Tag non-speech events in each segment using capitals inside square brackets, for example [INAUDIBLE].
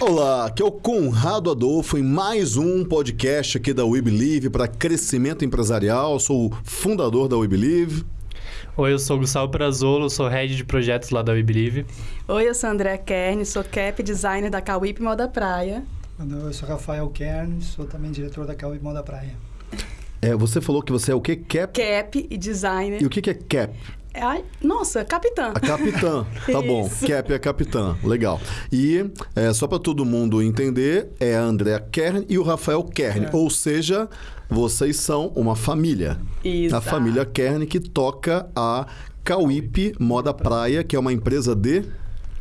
Olá, aqui é o Conrado Adolfo em mais um podcast aqui da We Believe para crescimento empresarial. Sou o fundador da We Believe. Oi, eu sou o Gustavo Prazolo, sou head de projetos lá da We Believe. Oi, eu sou André Kern, sou cap designer da Cauip Moda Praia. Eu sou Rafael Kern, sou também diretor da Cauip Moda Praia. É, você falou que você é o quê? Cap? Cap e designer. E o que que é cap? É, ai, nossa, capitã. A capitã, tá bom. Cap é a capitã, legal. E é, só para todo mundo entender, é a Andrea Kern e o Rafael Kern. É. Ou seja, vocês são uma família. Isso. A família Kern que toca a Cauip Moda Praia, que é uma empresa de,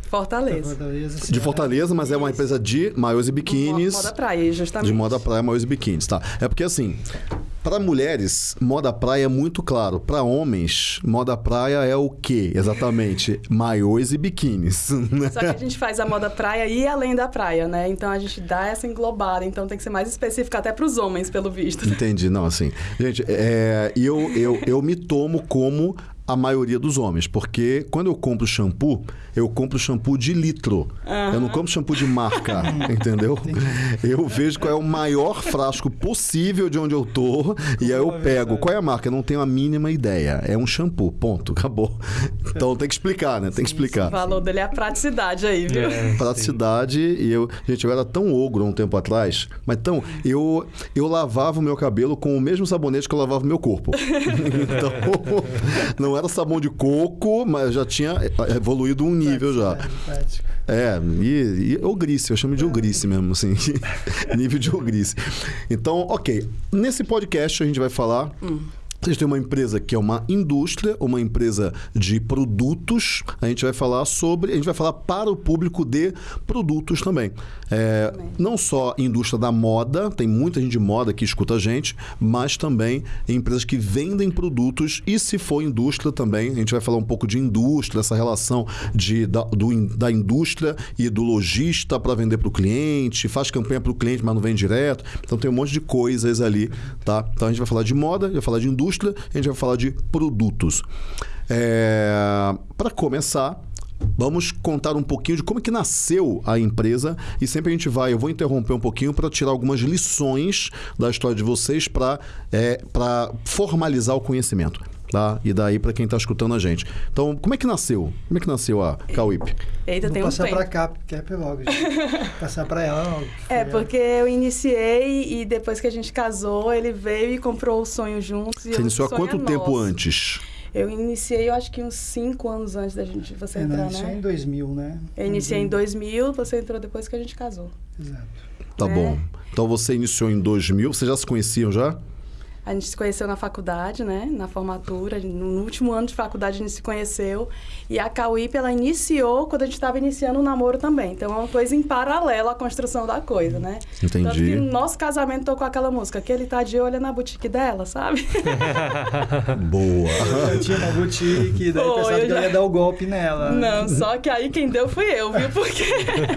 Fortaleza. Fortaleza, de. Fortaleza, mas é uma empresa de maiôs e biquínis. Moda praia, justamente. De moda praia, maiôs e biquínis, tá? É porque assim, para mulheres, moda praia é muito claro. Para homens, moda praia é o quê? Exatamente, [LAUGHS] maiôs e biquínis. Só que a gente faz a moda praia e além da praia, né? Então a gente dá essa englobada. Então tem que ser mais específico até para os homens, pelo visto. Entendi, não, assim. Gente, é, eu, eu, eu me tomo como a maioria dos homens, porque quando eu compro shampoo, eu compro shampoo de litro. Eu não compro shampoo de marca, [LAUGHS] entendeu? Eu vejo qual é o maior frasco possível de onde eu tô e aí eu pego. Qual é a marca? Eu não tenho a mínima ideia. É um shampoo, ponto, acabou. Então tem que explicar, né? Tem que O explicar. valor dele é a praticidade aí, viu? É, Praticidade e eu, gente, eu era tão ogro há um tempo atrás, mas então eu eu lavava o meu cabelo com o mesmo sabonete que eu lavava o meu corpo. [LAUGHS] então, [LAUGHS] não era sabão de coco, mas já tinha evoluído um nível já. Prático, prático. É, e, e ogrice, eu chamo de ogrice mesmo, assim. [LAUGHS] nível de ogrice. Então, ok. Nesse podcast a gente vai falar. Vocês têm uma empresa que é uma indústria, uma empresa de produtos. A gente vai falar sobre. A gente vai falar para o público de produtos também. É, não só indústria da moda, tem muita gente de moda que escuta a gente, mas também empresas que vendem produtos. E se for indústria também, a gente vai falar um pouco de indústria, essa relação de, da, do da indústria e do lojista para vender para o cliente, faz campanha para o cliente, mas não vende direto. Então tem um monte de coisas ali, tá? Então a gente vai falar de moda, vai falar de indústria, a gente vai falar de produtos. para começar, Vamos contar um pouquinho de como é que nasceu a empresa e sempre a gente vai, eu vou interromper um pouquinho para tirar algumas lições da história de vocês para é, formalizar o conhecimento, tá? E daí para quem está escutando a gente. Então, como é que nasceu? Como é que nasceu a Cauip? Eita, Vou tem um passar pra cá, Cap logo. gente. [LAUGHS] passar pra ela logo. É, porque eu iniciei e depois que a gente casou, ele veio e comprou o sonho juntos. Você o iniciou há quanto é tempo nosso. antes? Eu iniciei, eu acho que uns 5 anos antes da gente você. É, entrar, né? É né? em 2000, né? Eu iniciei em 2000, você entrou depois que a gente casou. Exato. Tá É. bom. Então você iniciou em 2000, vocês já se conheciam já? A gente se conheceu na faculdade, né? Na formatura. No último ano de faculdade a gente se conheceu. E a Cauip, ela iniciou quando a gente estava iniciando o namoro também. Então é uma coisa em paralelo à construção da coisa, né? Tanto Entendi. que no nosso casamento tocou aquela música, que ele tá de olho na boutique dela, sabe? [LAUGHS] Boa. Eu tinha uma boutique, daí Pô, pensava eu que eu já- ia dar o golpe nela. Não, só que aí quem deu fui eu, viu? Porque,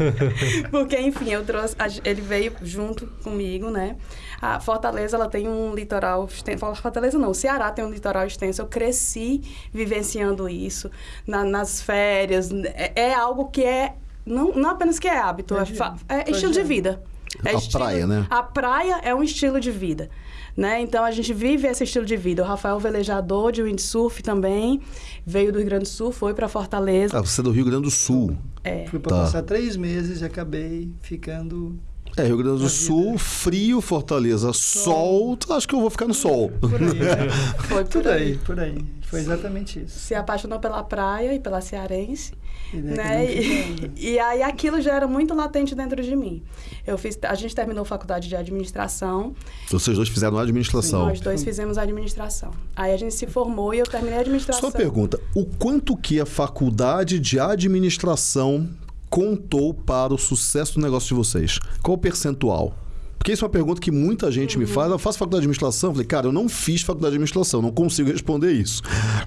[LAUGHS] porque enfim, eu trouxe, ele veio junto comigo, né? A Fortaleza, ela tem um litoral extenso. Fortaleza não, o Ceará tem um litoral extenso. Eu cresci vivenciando isso na- nas férias. É, é algo que é não, não apenas que é hábito, é, fa- é estilo de vida. É A praia, né? A praia é um estilo de vida. Né? Então a gente vive esse estilo de vida. O Rafael velejador de windsurf também veio do Rio Grande do Sul, foi para Fortaleza. Ah, você é do Rio Grande do Sul. É. Fui pra Tá. passar três meses e acabei ficando... É, Rio Grande do A Sul, vida. frio, Fortaleza, sol. Acho que eu vou ficar no sol. Por aí, né? [LAUGHS] Foi por por aí, por aí. Foi exatamente isso. Se apaixonou pela praia e pela cearense, E né? E, ficando. [LAUGHS] e aí aquilo já era muito latente dentro de mim. Eu fiz, a gente terminou faculdade de administração, Vocês dois fizeram a administração. nós dois fizemos administração. Aí a gente se formou e eu terminei a administração. Só uma pergunta: o quanto que a faculdade de administração contou para o sucesso do negócio de vocês? Qual o percentual? Porque isso é uma pergunta que muita gente me faz. Eu faço faculdade de administração. Falei, cara, eu não fiz faculdade de administração, não consigo responder isso.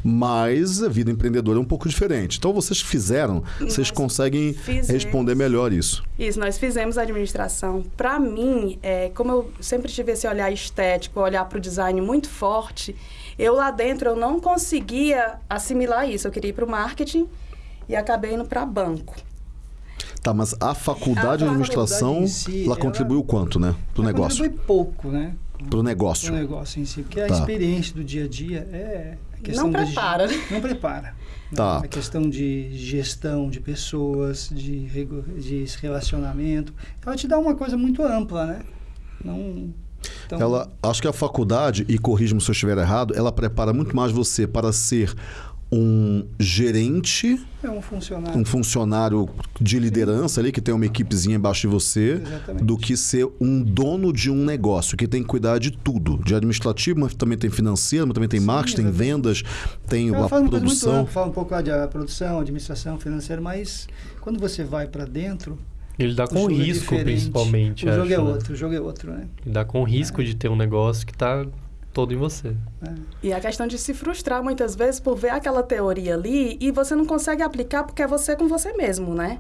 Mas a vida empreendedora é um pouco diferente. Então, vocês fizeram, vocês Nós conseguem fizemos. responder melhor isso. Isso, nós fizemos administração. Para mim, é, como eu sempre tive esse olhar estético, olhar para o design muito forte, eu lá dentro eu não conseguia assimilar isso. Eu queria ir para o marketing e acabei indo para banco. Tá, mas a faculdade de A administração, faculdade em si, ela ela- contribuiu quanto, né? Pro Ela negócio. Contribui pouco, né? Pro negócio. O negócio em si, porque a Tá. experiência do dia a dia é a questão Não prepara. não prepara. né? Tá. A questão de gestão de pessoas, de, de relacionamento. Ela te dá uma coisa muito ampla, né? Não. Então, Ela, acho que a faculdade, e corrija-me se eu estiver errado, ela prepara muito mais você para ser um gerente, é um funcionário. um funcionário de liderança ali, que tem uma equipezinha embaixo de você, Exatamente. do que ser um dono de um negócio, que tem que cuidar de tudo. De administrativo, mas também tem financeiro, mas também tem Sim, marketing, tem vendas, tem Ela a muito produção. fala um pouco de produção, administração financeira, mas quando você vai para dentro, Ele dá com é risco, diferente. principalmente. O jogo acho, é né? outro, o jogo é outro, né? Ele dá com risco de ter um negócio que tá todo em você. É. E a questão de se frustrar muitas vezes por ver aquela teoria ali e você não consegue aplicar porque é você com você mesmo, né?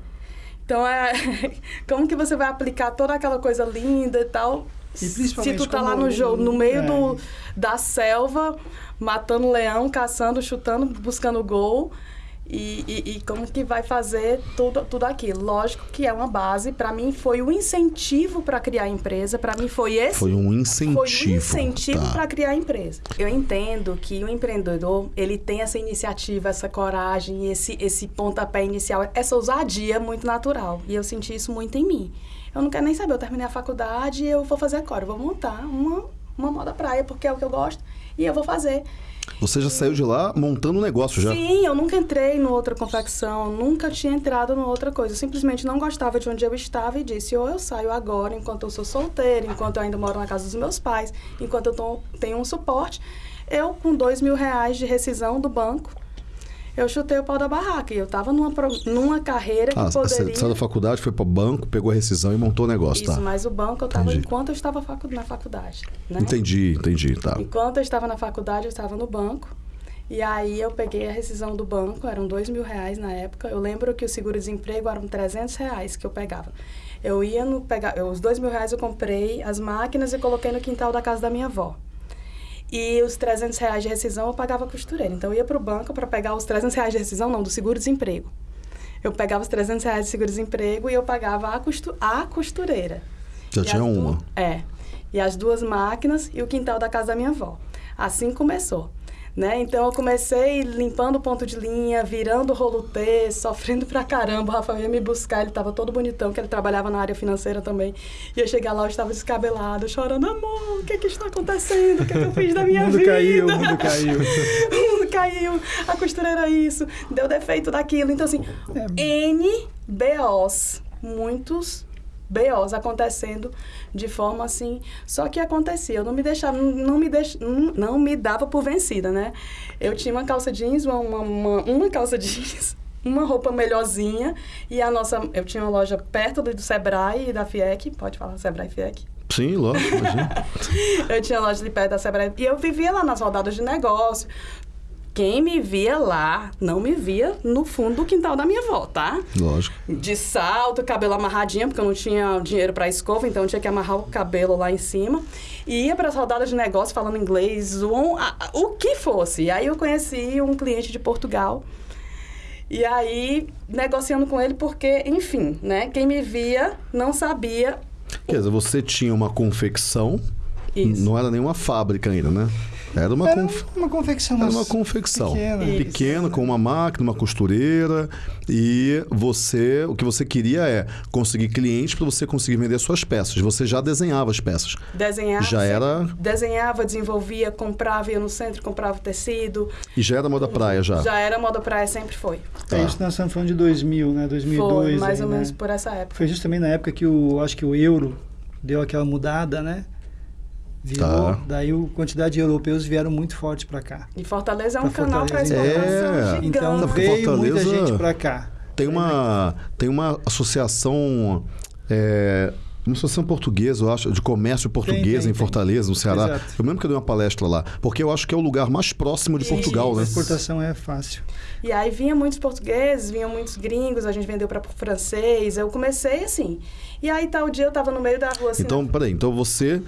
Então é. [LAUGHS] Como que você vai aplicar toda aquela coisa linda e tal? E principalmente se tu tá lá no jogo, no meio é. do, da selva, matando leão, caçando, chutando, buscando gol. E, e, e como que vai fazer tudo, tudo aquilo? Lógico que é uma base. Para mim, foi o incentivo para criar a empresa. Para mim, foi esse Foi um incentivo. foi um incentivo tá. para criar a empresa. Eu entendo que o empreendedor, ele tem essa iniciativa, essa coragem, esse, esse pontapé inicial, essa ousadia muito natural. E eu senti isso muito em mim. Eu não quero nem saber, eu terminei a faculdade e eu vou fazer agora. Eu vou montar uma, uma moda praia, porque é o que eu gosto, e eu vou fazer. Você já saiu de lá montando um negócio já. Sim, eu nunca entrei no outra confecção, nunca tinha entrado no outra coisa. Eu simplesmente não gostava de onde eu estava e disse: ou eu saio agora, enquanto eu sou solteira, enquanto eu ainda moro na casa dos meus pais, enquanto eu tô- tenho um suporte. Eu, com dois mil reais de rescisão do banco, eu chutei o pau da barraca. E eu estava numa, numa carreira que Ah, você poderia... saiu da faculdade, foi para o banco, pegou a rescisão e montou o negócio, Isso, tá? mas o banco eu estava enquanto eu estava facu- na faculdade. Né? Entendi, entendi, tá. Enquanto eu estava na faculdade, eu estava no banco. E aí eu peguei a rescisão do banco, eram dois mil reais na época. Eu lembro que o seguro-desemprego eram 300 reais que eu pegava. Eu ia no pegar, os dois mil reais eu comprei as máquinas e coloquei no quintal da casa da minha avó. E os 300 reais de rescisão eu pagava a costureira. Então eu ia para o banco para pegar os 300 reais de rescisão, não, do seguro-desemprego. Eu pegava os 300 reais de seguro-desemprego e eu pagava a, costu a costureira. Já E tinha du- uma. É. E as duas máquinas e o quintal da casa da minha avó. Assim começou. Né? Então eu comecei limpando o ponto de linha, virando rolo T, sofrendo pra caramba. O Rafael ia me buscar, ele tava todo bonitão, que ele trabalhava na área financeira também. E eu chegar lá, eu estava descabelado, chorando, amor, o que que está acontecendo? O que, que eu fiz da [LAUGHS] minha o mundo vida? caiu, o mundo caiu. [LAUGHS] o mundo caiu, a costureira isso, deu defeito daquilo. Então, assim, N BOs, muitos BOs acontecendo de forma assim. Só que acontecia, eu não me deixava, não me, deix, não, não me dava por vencida, né? Eu tinha uma calça jeans, uma, uma, uma, calça [LAUGHS] jeans. Uma roupa melhorzinha e a nossa. Eu tinha uma loja perto do, do Sebrae e da FIEC, pode falar Sebrae e FIEC? Sim, lógico, imagina. [LAUGHS] Eu tinha loja de perto da Sebrae. E eu vivia lá nas rodadas de negócio. Quem me via lá, não me via no fundo do quintal da minha avó, tá? lógico. De salto, cabelo amarradinho, porque eu não tinha dinheiro para escova, então eu tinha que amarrar o cabelo lá em cima. E ia para as rodadas de negócio falando inglês, a- o que fosse. E aí eu conheci um cliente de Portugal. E aí, negociando com ele, porque, enfim, né? Quem me via não sabia Quer dizer, você tinha uma confecção, isso. não era nenhuma fábrica ainda, né? Era uma, Era conf... uma confecção. era mas uma confecção. pequena. Isso. Pequena, com uma máquina, uma costureira. E você, o que você queria é conseguir clientes para você conseguir vender suas peças. Você já desenhava as peças. Desenhava. Já era. Desenhava, desenvolvia, comprava, ia no centro, comprava tecido. E já era moda praia já. Já era moda praia, sempre foi. Tá. É isso nós estamos falando de 2000, né? 2002. foi, mais aí, ou né? menos por essa época. Foi justamente na época que o, acho que o euro deu aquela mudada, né? Virou, Tá. daí a quantidade de europeus vieram muito forte para cá. E Fortaleza é um Pra canal para exportação É. gigante. Então veio muita Fortaleza- gente para cá. Tem uma, tem uma associação. É, uma associação portuguesa, eu acho, de comércio português tem, em tem. Fortaleza, no Ceará. Exato. Eu lembro que eu dei uma palestra lá, porque eu acho que é o lugar mais próximo de Isso. Portugal, A né? exportação é fácil. E aí vinha muitos portugueses, vinham muitos gringos, a gente vendeu para francês. Eu comecei assim. E aí tal dia eu tava no meio da rua assim. Então, peraí, então você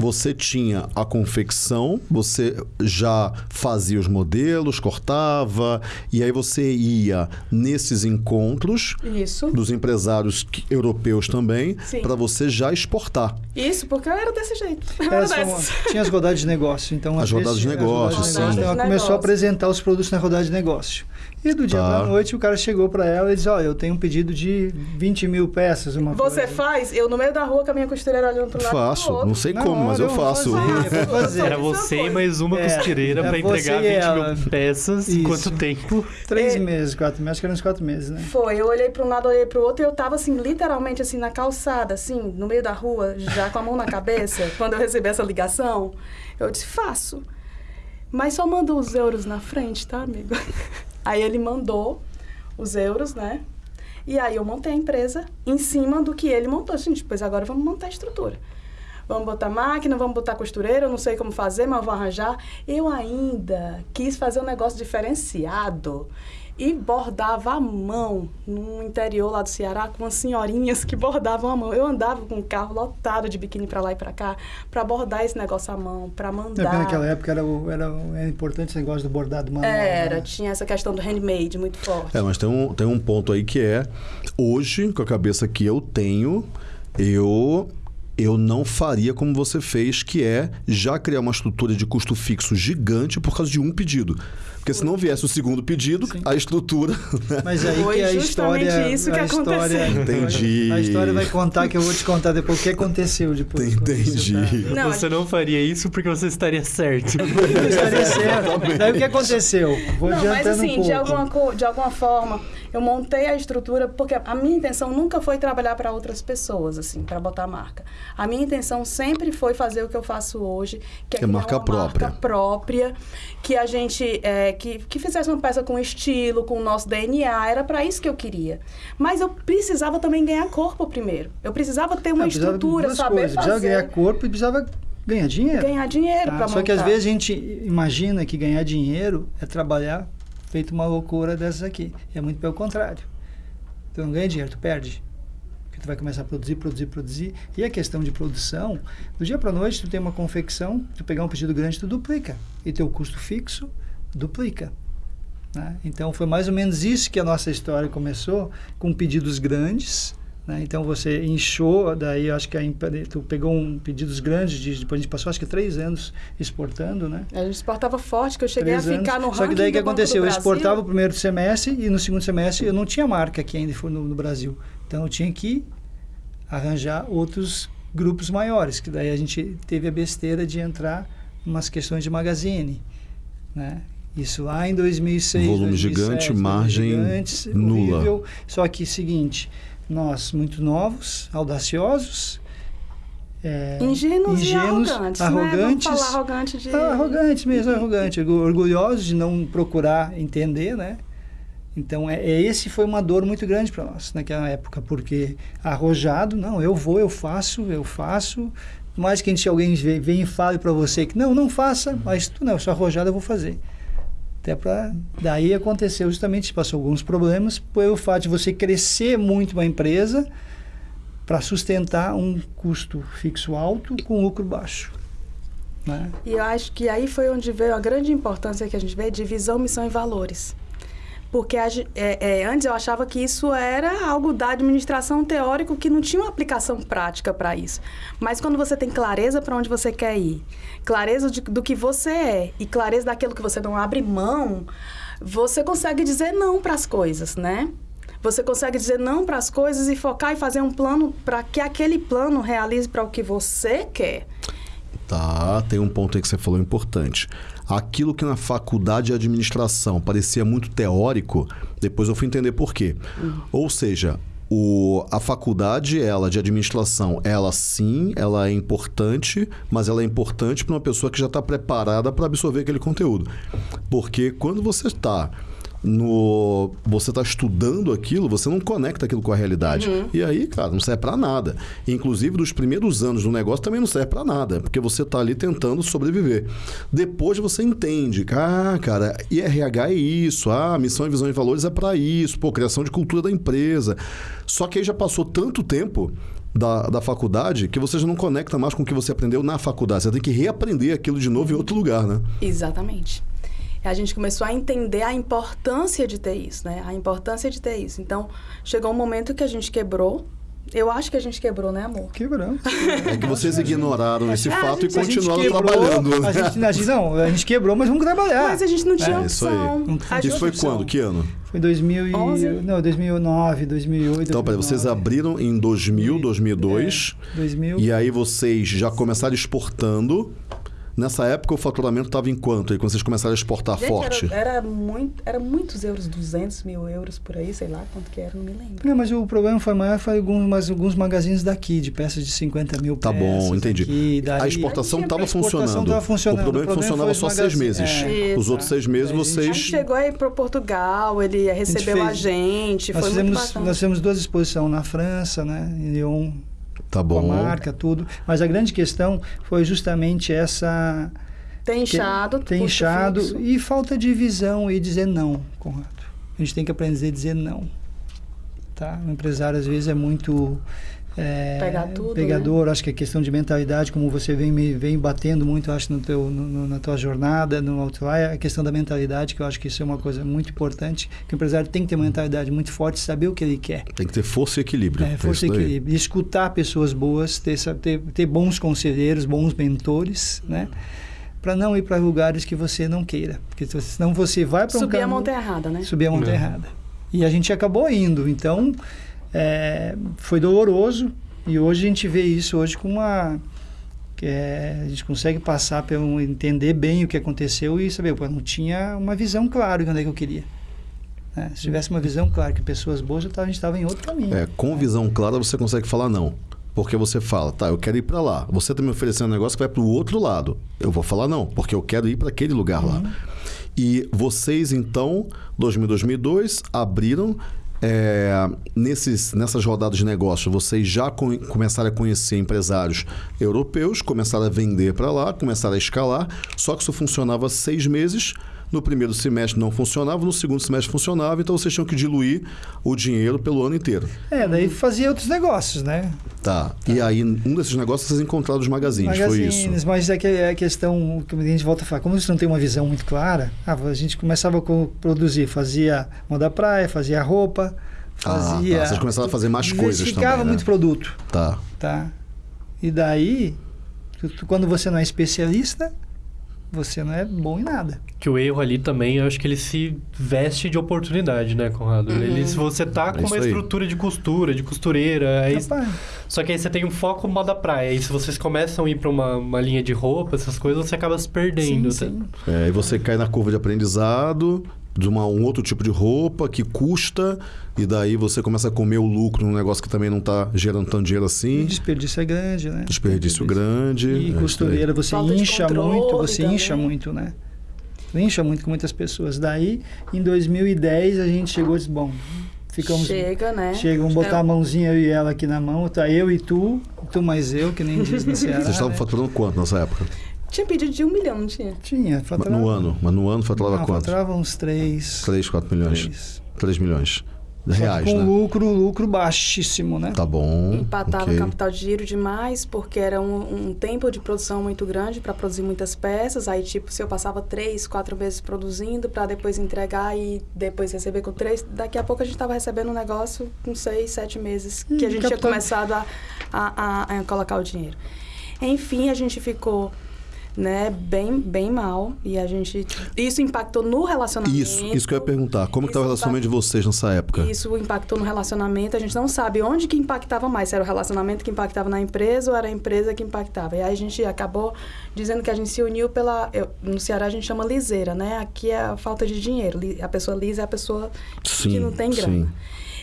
você tinha a confecção, você já fazia os modelos, cortava, e aí você ia nesses encontros Isso. dos empresários que- europeus também, para você já exportar. Isso, porque eu era desse jeito. [LAUGHS] Era era só uma- tinha as rodadas de negócio. Então, As às vezes, rodadas de negócio, rodadas de sim. Então, ela começou a apresentar os produtos na rodada de negócio. E do dia Tá. para noite, o cara chegou para ela e disse: Olha, eu tenho um pedido de 20 mil peças. Uma Você coisa. faz? Eu no meio da rua com a minha costureira olhando pro lado Faço, pro outro. não sei como, mas hora eu faço. fazer, fazer. Era é uma você e mais uma É, costureira é pra você entregar e 20 ela. mil peças. Em Isso. quanto tempo? Três É. meses, quatro meses, acho que eram uns quatro meses, né? Foi, eu olhei para um lado, olhei para o outro e eu tava assim, literalmente assim, na calçada, assim, no meio da rua, já com a mão na cabeça, [LAUGHS] quando eu recebi essa ligação. Eu disse, faço. Mas só manda os euros na frente, tá, amigo? [LAUGHS] Aí ele mandou os euros, né? E aí eu montei a empresa em cima do que ele montou. Gente, pois agora vamos montar a estrutura. Vamos botar máquina, vamos botar costureira, eu não sei como fazer, mas vou arranjar. Eu ainda quis fazer um negócio diferenciado e bordava à mão no interior lá do Ceará com umas senhorinhas que bordavam à mão. Eu andava com um carro lotado de biquíni pra lá e pra cá para bordar esse negócio à mão, para É, mandar. porque naquela época era, era, era importante esse negócio do bordado manual. Era, né? tinha essa questão do handmade muito forte. É, mas tem um, tem um ponto aí que é, hoje, com a cabeça que eu tenho, eu eu não faria como você fez, que é já criar uma estrutura de custo fixo gigante por causa de um pedido. Porque se não viesse o segundo pedido, Sim. a estrutura. Mas aí Foi que a justamente história. isso que a história, aconteceu. Entendi. A história vai contar que eu vou te contar depois o que aconteceu depois. Entendi. tá- Não, você não faria isso porque você estaria certo. Eu estaria certo. Daí o que aconteceu? Vou Não, mas assim, um pouco. de, alguma, de alguma forma, eu montei a estrutura, porque a minha intenção nunca foi trabalhar para outras pessoas, assim, para botar marca. A minha intenção sempre foi fazer o que eu faço hoje, que é, É criar marca uma própria. marca própria, que a gente, é, que, que fizesse uma peça com estilo, com o nosso DNA, era para isso que eu queria. Mas eu precisava também ganhar corpo primeiro. Eu precisava ter uma precisava estrutura, saber coisas. Precisava fazer, ganhar corpo e precisava ganhar dinheiro. ganhar dinheiro Tá? para Só que às vezes a gente imagina que ganhar dinheiro é trabalhar feito uma loucura dessas aqui. É muito pelo contrário. Tu não ganha dinheiro, tu perde. Porque tu vai começar a produzir, produzir, produzir. E a questão de produção, do dia para noite tu tem uma confecção, tu pegar um pedido grande, tu duplica. E teu custo fixo duplica. né? Então foi mais ou menos isso que a nossa história começou, com pedidos grandes. né? Então você inchou, daí eu acho que a, tu pegou um pedidos grandes, de, depois a gente passou acho que três anos exportando, né? A gente exportava forte, que eu cheguei Três a ficar anos. no Só que daí o que aconteceu? Eu exportava o primeiro semestre e no segundo semestre eu não tinha marca aqui ainda no, no Brasil. Então eu tinha que arranjar outros grupos maiores, que daí a gente teve a besteira de entrar em umas questões de magazine, né? Isso lá em 2006, Volume 2007, gigante, margem gigantes, nula. horrível. Só que seguinte, nós muito novos, audaciosos, é, Ingênuos, ingênuos, e arrogantes, arrogantes, né? Vamos falar arrogante de... ah, arrogante mesmo, arrogante, orgu- orgulhosos de não procurar entender, né? Então, é, é- esse foi uma dor muito grande para nós naquela época, porque arrojado, não, eu vou, eu faço, eu faço. Mais que a gente, alguém vem, vem e fale para você que não, não faça, mas tu não, eu sou arrojado, eu vou fazer. Até para daí aconteceu justamente, passou alguns problemas pelo fato de você crescer muito uma empresa para sustentar um custo fixo alto com lucro baixo. Né? E eu acho que aí foi onde veio a grande importância que a gente vê de visão, missão e valores. Porque é, é, antes eu achava que isso era algo da administração teórico que não tinha uma aplicação prática para isso. Mas quando você tem clareza para onde você quer ir, clareza de- do que você é e clareza daquilo que você não abre mão, você consegue dizer não para as coisas, né? Você consegue dizer não para as coisas e focar e fazer um plano para que aquele plano realize para o que você quer. Tá, tem um ponto aí que você falou importante. Aquilo que na faculdade de administração parecia muito teórico, depois eu fui entender por quê. Ou seja, o, a faculdade, ela de administração, ela sim, ela é importante, mas ela é importante para uma pessoa que já está preparada para absorver aquele conteúdo. Porque quando você está no você está estudando aquilo, você não conecta aquilo com a realidade. E aí, cara, não serve para nada. Inclusive, dos primeiros anos do negócio também não serve para nada, porque você está ali tentando sobreviver. Depois você entende, ah, cara, IRH é isso, ah, missão e visão e valores é para isso, pô, criação de cultura da empresa. Só que aí já passou tanto tempo da, da faculdade que você já não conecta mais com o que você aprendeu na faculdade. Você tem que reaprender aquilo de novo em outro lugar, né? Exatamente. A gente começou a entender a importância de ter isso, né? A importância de ter isso. Então, chegou um momento que a gente quebrou. Eu acho que a gente quebrou, né, amor? Quebramos. É que vocês ignoraram esse É, a fato e gente- gente continuaram quebrou, trabalhando. A gente, a gente- não, a gente quebrou, mas vamos trabalhar. Mas a gente não tinha É, isso aí. opção. Não A Isso foi opção. quando? Que ano? Foi em 2000 e, 11? não, 2009, 2008. Então, peraí, vocês 2009. abriram em 2000, 2002. É, 2000. E aí vocês já começaram exportando. Nessa época o faturamento estava em quanto? Aí quando vocês começaram a exportar Gente, forte? Era, era, muito, era muitos euros, 200 mil euros por aí, sei lá quanto que era, não me lembro. Não, mas o problema foi maior, foi alguns, mas alguns magazines daqui, de peças de 50 mil Tá peças. bom, entendi. Aqui, daí- A exportação A estava funcionando. funcionando. O problema é que O problema funcionava foi só seis meses. É. Os outros seis meses Aí a gente- A vocês. gente chegou aí para Portugal, ele recebeu a gente, Nós foi muito fizemos, bacana. nós fizemos duas exposições na França, né, em Lyon, Tá com a bom. marca, tudo. Mas a grande questão foi justamente essa Tem inchado, tem custo inchado fixo. e falta de visão e dizer não, Conrado. A gente tem que aprender a dizer não. Tá? O empresário às vezes é muito é, Pegar tudo, né? pegador. Acho que a questão de mentalidade, como você vem me- vem batendo muito, acho no teu no- no- na tua jornada, no Outlier, a questão da mentalidade, que eu acho que isso é uma coisa muito importante, que o empresário tem que ter uma mentalidade muito forte, saber o que ele quer. Tem que ter força e equilíbrio. É, força e equilíbrio. E escutar pessoas boas, ter, ter, ter bons conselheiros, bons mentores, né? Para não ir para lugares que você não queira. Porque se- senão você vai para um Subir a caminho- montanha errada, né? Subir a montanha É. errada. E a gente acabou indo. Então, é, foi doloroso. E hoje a gente vê isso hoje com uma... é, a gente consegue passar pelo entender bem o que aconteceu e saber, pô, não tinha uma visão clara de onde é que eu queria. né? Se tivesse uma visão clara que pessoas boas, a gente estava em outro caminho. É, com visão clara você consegue falar não. Porque você fala, tá, eu quero ir para lá. Você tá me oferecendo um negócio que vai para o outro lado. Eu vou falar não, porque eu quero ir para aquele lugar lá. E vocês, então, 2000, 2002, abriram. É, nesses, nessas rodadas de negócio, vocês já co- começaram a conhecer empresários europeus, começaram a vender para lá, começaram a escalar. Só que isso funcionava seis meses. No primeiro semestre não funcionava, no segundo semestre funcionava, então vocês tinham que diluir o dinheiro pelo ano inteiro. É, daí fazia outros negócios, né? Tá. E aí, um desses negócios vocês encontraram os magazines, foi isso? Magazines, mas é que é a questão que a gente volta a falar, como você não tem uma visão muito clara, ah, a gente começava a produzir, fazia moda praia, fazia roupa, fazia... Ah, tá. Vocês começaram a fazer mais coisas também, né? muito produto, Tá. tá? E daí, quando você não é especialista, você não é bom em nada. Que o erro ali também, eu acho que ele se veste de oportunidade, né, Conrado? Ele, se você tá É com uma aí. estrutura de costura, de costureira, aí, Rapaz, só que aí você tem um foco moda praia. E se vocês começam a ir pra uma, uma linha de roupa, essas coisas, você acaba se perdendo. sim, tá? sim. É, e você cai na curva de aprendizado de uma, um outro tipo de roupa que custa, e daí você começa a comer o lucro num negócio que também não está gerando tanto dinheiro E assim. desperdício é grande, né? Desperdício grande. é E aí. costureira, você Falta incha muito, você também. incha muito, né? Incha muito com muitas pessoas. Daí, em 2010, a gente chegou e disse, bom, ficamos... Chega, né? Chega, vamos botar É, a mãozinha eu e ela aqui na mão, tá eu e tu, tu mais eu, que nem diz no [LAUGHS] Ceará. Vocês estavam né? faturando quanto nessa época? Tinha pedido de um milhão, não tinha? Tinha, faturava... No ano. Mas no ano faturava Não, quanto? faturava uns três... 3, 4 milhões. três. 3 milhões. Reais, com né? lucro, lucro baixíssimo, né? Tá bom. Empatava ok. o capital de giro demais, porque era um, um tempo de produção muito grande para produzir muitas peças. Aí, tipo, se eu passava três, quatro meses produzindo para depois entregar e depois receber com três, daqui a pouco a gente estava recebendo um negócio com seis, sete meses que Hum, a gente tinha capital- começado a, a, a- a colocar o dinheiro. Enfim, a gente ficou né, bem, bem mal e a gente isso impactou no relacionamento. Isso, isso que eu ia perguntar. Como tá o relacionamento de vocês nessa época? isso impactou no relacionamento. A gente não sabe onde que impactava mais. Se era o relacionamento que impactava na empresa ou era a empresa que impactava. E aí a gente acabou dizendo que a gente se uniu pela... eu- no Ceará a gente chama liseira, né? Aqui é a falta de dinheiro. A pessoa lisa é a pessoa Sim, que não tem grana. sim.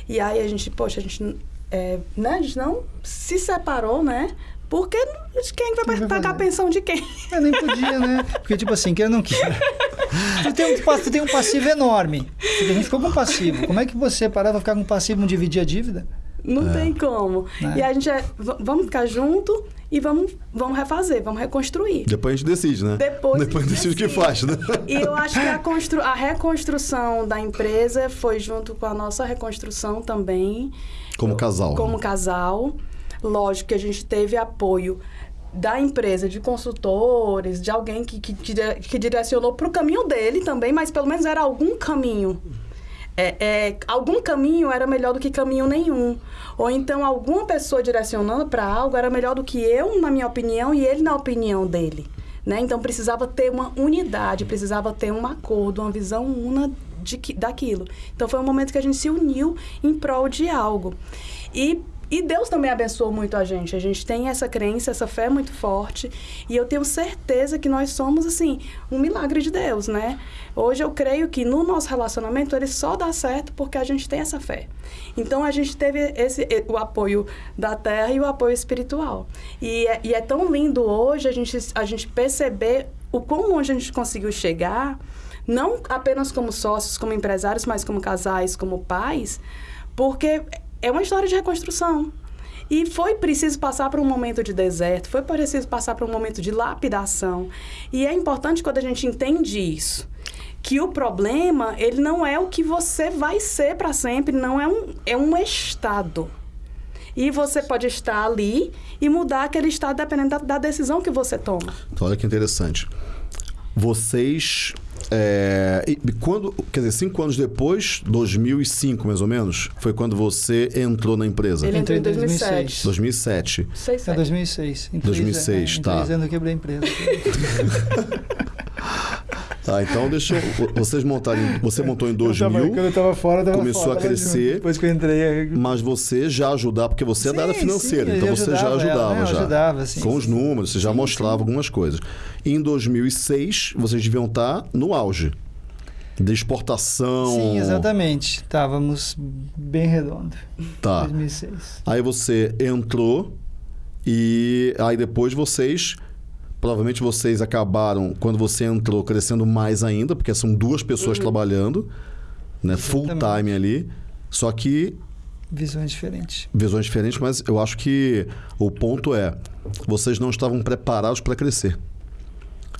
E aí a gente, poxa, a gente... é, né? A gente não se separou, né? Porque quem vai Quem vai pagar a pensão de quem? [LAUGHS] Eu nem podia, né? Porque, tipo assim, quer ou não queira. Tu tem, um, tu tem um passivo enorme. A gente ficou com passivo. Como é que você parar pra ficar com passivo e não dividir a dívida? Não tem como. Né? E a gente é, vamos ficar junto e vamos, vamos refazer, vamos reconstruir. Depois a gente decide, né? Depois Depois a gente decide o que faz, né? E eu acho que a, constru a reconstrução da empresa foi junto com a nossa reconstrução também. Como casal. Como casal. Lógico que a gente teve apoio da empresa, de consultores, de alguém que, que, que direcionou para o caminho dele também, mas pelo menos era algum caminho. É, é, algum caminho era melhor do que caminho nenhum. Ou então alguma pessoa direcionando para algo era melhor do que eu, na minha opinião, e ele na opinião dele. Né? Então precisava ter uma unidade, precisava ter um acordo, uma visão una de daquilo. Então foi um momento que a gente se uniu em prol de algo. E e Deus também abençoou muito a gente. A gente tem essa crença, essa fé muito forte. E eu tenho certeza que nós somos, assim, um milagre de Deus, né? Hoje eu creio que no nosso relacionamento ele só dá certo porque a gente tem essa fé. Então a gente teve esse, o apoio da terra e o apoio espiritual. E é, e é tão lindo hoje a gente, a gente perceber o quão longe a gente conseguiu chegar, não apenas como sócios, como empresários, mas como casais, como pais, porque é uma história de reconstrução. E foi preciso passar por um momento de deserto, foi preciso passar por um momento de lapidação. E é importante quando a gente entende isso, que o problema, ele não é o que você vai ser para sempre, não é um, é um estado. E você pode estar ali e mudar aquele estado dependendo da, da decisão que você toma. Então, olha que interessante. Vocês. É, e quando, quer dizer, cinco anos depois, 2005 mais ou menos, foi quando você entrou na empresa. Ele entrou em Entrei em 2007. 2007. Seis, É sete. 2006. Em 2006, três, é, em tá. três anos eu quebrei a empresa. [LAUGHS] Tá, então deixa eu, vocês montarem. Você montou em Eu tava- 2000, quando eu tava fora, eu tava começou fora, a crescer. Depois que eu entrei... aí- mas você já ajudava, porque você é da área Sim, financeira, sim, então eu você já ajudava ajudava ela, né? Eu já. ajudava, sim, Com os sim. números, você já mostrava algumas coisas. Em 2006, vocês deviam estar no auge de exportação. Sim, exatamente. Estávamos bem redondo. Tá. 2006. Aí você entrou e aí depois vocês provavelmente vocês acabaram quando você entrou crescendo mais ainda, porque são duas pessoas trabalhando, né, full time ali. Só que Visões diferentes. visões diferentes, mas eu acho que o ponto é, vocês não estavam preparados para crescer.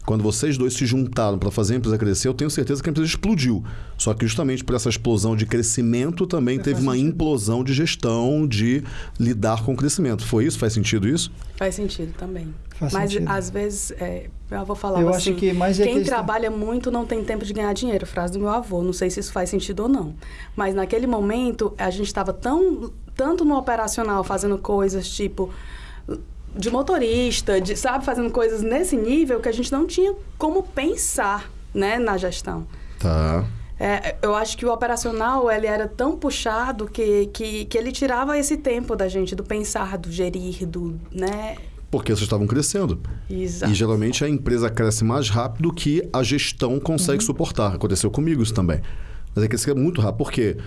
Quando vocês dois se juntaram para fazer a empresa crescer, eu tenho certeza que a empresa explodiu. Só que justamente por essa explosão de crescimento também teve uma sentido. implosão de gestão, de lidar com o crescimento. Foi isso? Faz sentido isso? Faz sentido também. Faz Mas sentido. às vezes, é, meu avô falava Eu assim, acho que mais é quem questão- trabalha muito não tem tempo de ganhar dinheiro, frase do meu avô. Não sei se isso faz sentido ou não. Mas naquele momento, a gente estava tão tanto no operacional fazendo coisas tipo de motorista, de, sabe, fazendo coisas nesse nível que a gente não tinha como pensar, né, na gestão. Tá. É, eu acho que o operacional ele era tão puxado que, que, que ele tirava esse tempo da gente, do pensar, do gerir, do, né? Porque vocês estavam crescendo. Exato. E geralmente a empresa cresce mais rápido que a gestão consegue suportar. Aconteceu comigo isso também. Mas é que cresce muito rápido. Por quê?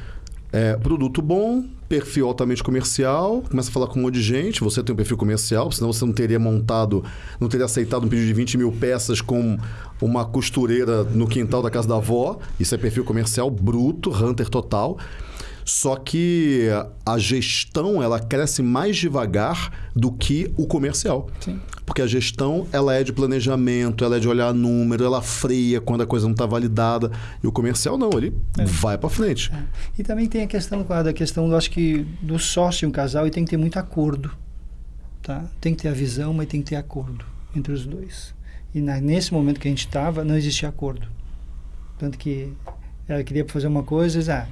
É, produto bom, perfil altamente comercial, começa a falar com um monte de gente, você tem um perfil comercial, senão você não teria montado, não teria aceitado um pedido de 20 mil peças com uma costureira no quintal da casa da avó. Isso é perfil comercial bruto, hunter total. Só que a gestão ela cresce mais devagar do que o comercial. Sim. Porque a gestão ela é de planejamento, ela é de olhar número, ela freia quando a coisa não está validada. E o comercial não, ele É. vai para frente. É. E também tem a questão, claro, da questão, eu acho que do sócio um casal e tem que ter muito acordo. Tá? Tem que ter a visão, mas tem que ter acordo entre os dois. E na- nesse momento que a gente estava, não existia acordo. Tanto que ela queria fazer uma coisa ah,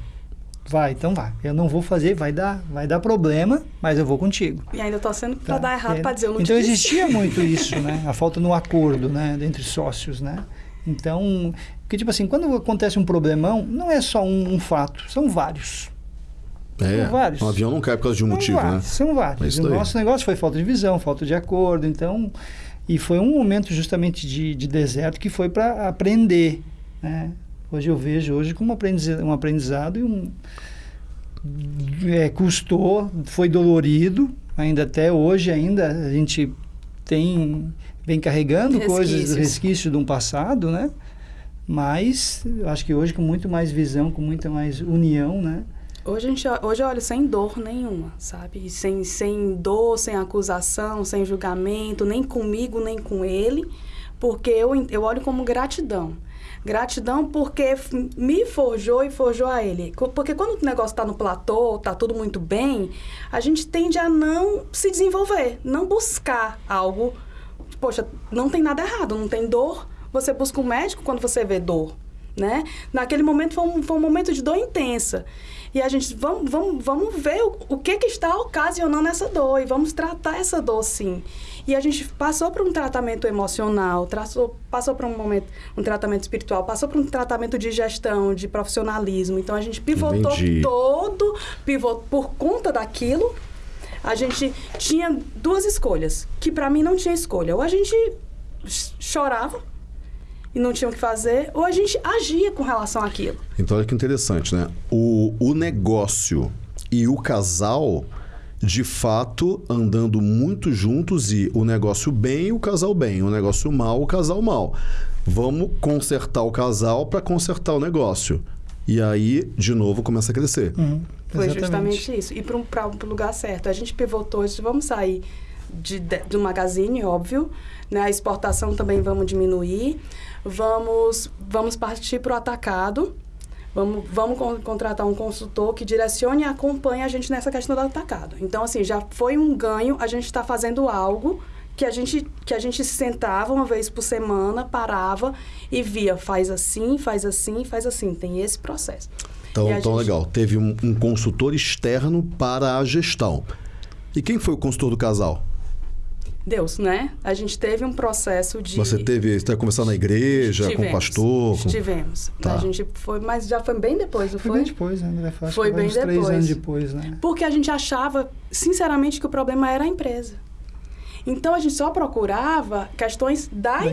vai, então vai. Eu não vou fazer, vai dar, vai dar problema, mas eu vou contigo. E ainda torcendo pra Tá? dar errado, É, pra dizer eu não Então te disse. existia [LAUGHS] muito isso, né? A falta no acordo, né? Entre sócios, né? Então, porque tipo assim, quando acontece um problemão, não é só um, um fato, são vários. É, São vários. um avião não cai por causa de um São motivo, vários, né? São É vários. isso o aí. nosso negócio foi falta de visão, falta de acordo, então... E foi um momento justamente de, de deserto que foi para aprender, né? Hoje eu vejo hoje como um aprendiza- um aprendizado e um... É, custou, foi dolorido, ainda até hoje ainda a gente tem vem carregando coisas do Resquícios. resquício de um passado, né? Mas acho que hoje com muito mais visão, com muita mais união, né? Hoje, a gente, hoje eu olho sem dor nenhuma, sabe? Sem, sem dor, sem acusação, sem julgamento, nem comigo, nem com ele, porque eu, eu olho como gratidão. Gratidão porque me forjou e forjou a ele. Porque quando o negócio está no platô, está tudo muito bem, a gente tende a não se desenvolver, não buscar algo. Poxa, não tem nada errado, não tem dor. Você busca um médico quando você vê dor, né? Naquele momento foi um, foi um momento de dor intensa. E a gente, vamos, vamos, vamos ver o, o que, que está ocasionando essa dor e vamos tratar essa dor sim. E a gente passou por um tratamento emocional, traçou, passou por um momento, um tratamento espiritual, passou por um tratamento de gestão, de profissionalismo. Então a gente pivotou Entendi. todo, pivotou por conta daquilo. A gente tinha duas escolhas, que para mim não tinha escolha. Ou a gente ch- chorava e não tinha o que fazer, ou a gente agia com relação àquilo. Então, olha que interessante, né? O, o negócio e o casal, de fato, andando muito juntos e o negócio bem e o casal bem, o negócio mal, o casal mal. Vamos consertar o casal para consertar o negócio. E aí, de novo, começa a crescer. Uhum, Foi exatamente. justamente isso. E para o lugar certo. A gente pivotou, disse, vamos sair de, de- do magazine, óbvio. Né? A exportação também vamos diminuir. Vamos, vamos partir para o atacado. Vamos, vamos con- contratar um consultor que direcione e acompanhe a gente nessa questão do atacado. Então, assim, já foi um ganho. A gente está fazendo algo que a gente que a gente se sentava uma vez por semana, parava e via, faz assim, faz assim, faz assim. Tem esse processo. Então, então gente- legal. Teve um, um consultor externo para a gestão. E quem foi o consultor do casal? Deus, né? A gente teve um processo de. Você teve, você teve conversar na igreja, com o pastor? com- Tivemos. Tá. A gente foi, mas já foi bem depois, não Foi foi? bem depois, né, André? Foi vai bem uns três depois. anos depois, né? Porque a gente achava, sinceramente, que o problema era a empresa. Então a gente só procurava questões da, Da empresa.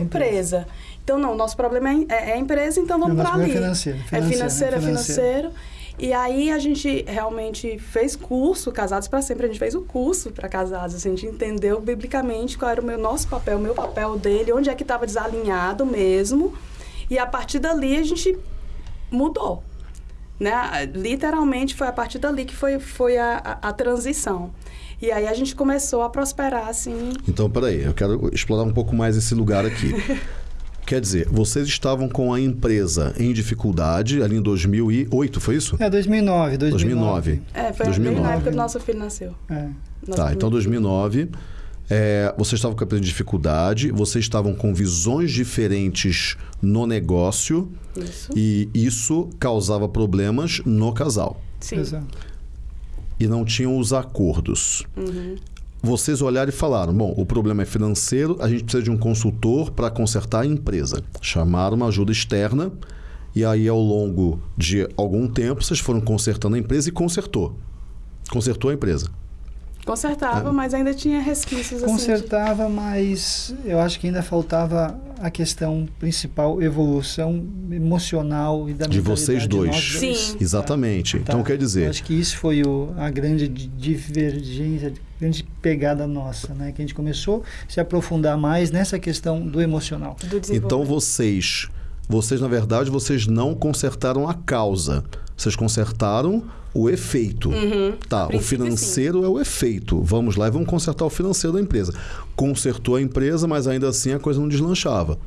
empresa. Então, não, nosso problema é, é a empresa, então vamos para nosso ali. é financeiro, É financeiro, financeiro, é é financeiro. financeiro. E aí a gente realmente fez curso, Casados para Sempre, a gente fez o curso para casados. assim, a gente entendeu biblicamente qual era o meu, nosso papel, o meu papel dele, onde é que estava desalinhado mesmo. E a partir dali a gente mudou. Né? Literalmente foi a partir dali que foi, foi a, a, a transição. E aí a gente começou a prosperar, assim. Então, peraí, eu quero explorar um pouco mais esse lugar aqui. [LAUGHS] Quer dizer, vocês estavam com a empresa em dificuldade ali em 2008, foi isso? É, 2009, 2009. 2009. É, foi 2009. bem na época que nosso filho nasceu. É. Nosso Tá, então primeiro 2009. É, vocês estavam com a empresa em dificuldade, vocês estavam com visões diferentes no negócio. Isso. e isso causava problemas no casal. Sim. Exato. E não tinham os acordos. Uhum. Vocês olharam e falaram: bom, o problema é financeiro, a gente precisa de um consultor para consertar a empresa. Chamaram uma ajuda externa e aí, ao longo de algum tempo, vocês foram consertando a empresa e consertou. Consertou a empresa. Consertava, mas ainda tinha resquícios assim. de- Consertava, mas eu acho que ainda faltava a questão principal, evolução emocional e da De vocês dois. Sim. nós Exatamente. Tá. Então, quer Eu dizer, acho que isso foi o- a grande di- divergência, a grande pegada nossa, né? Que a gente começou a se aprofundar mais nessa questão do emocional. do então desenvolvimento. vocês, vocês na verdade, vocês não consertaram a causa. Vocês consertaram o efeito. Uhum. Tá, o financeiro é o efeito. Vamos lá e vamos consertar o financeiro da empresa. Consertou a empresa, mas ainda assim a coisa não deslanchava.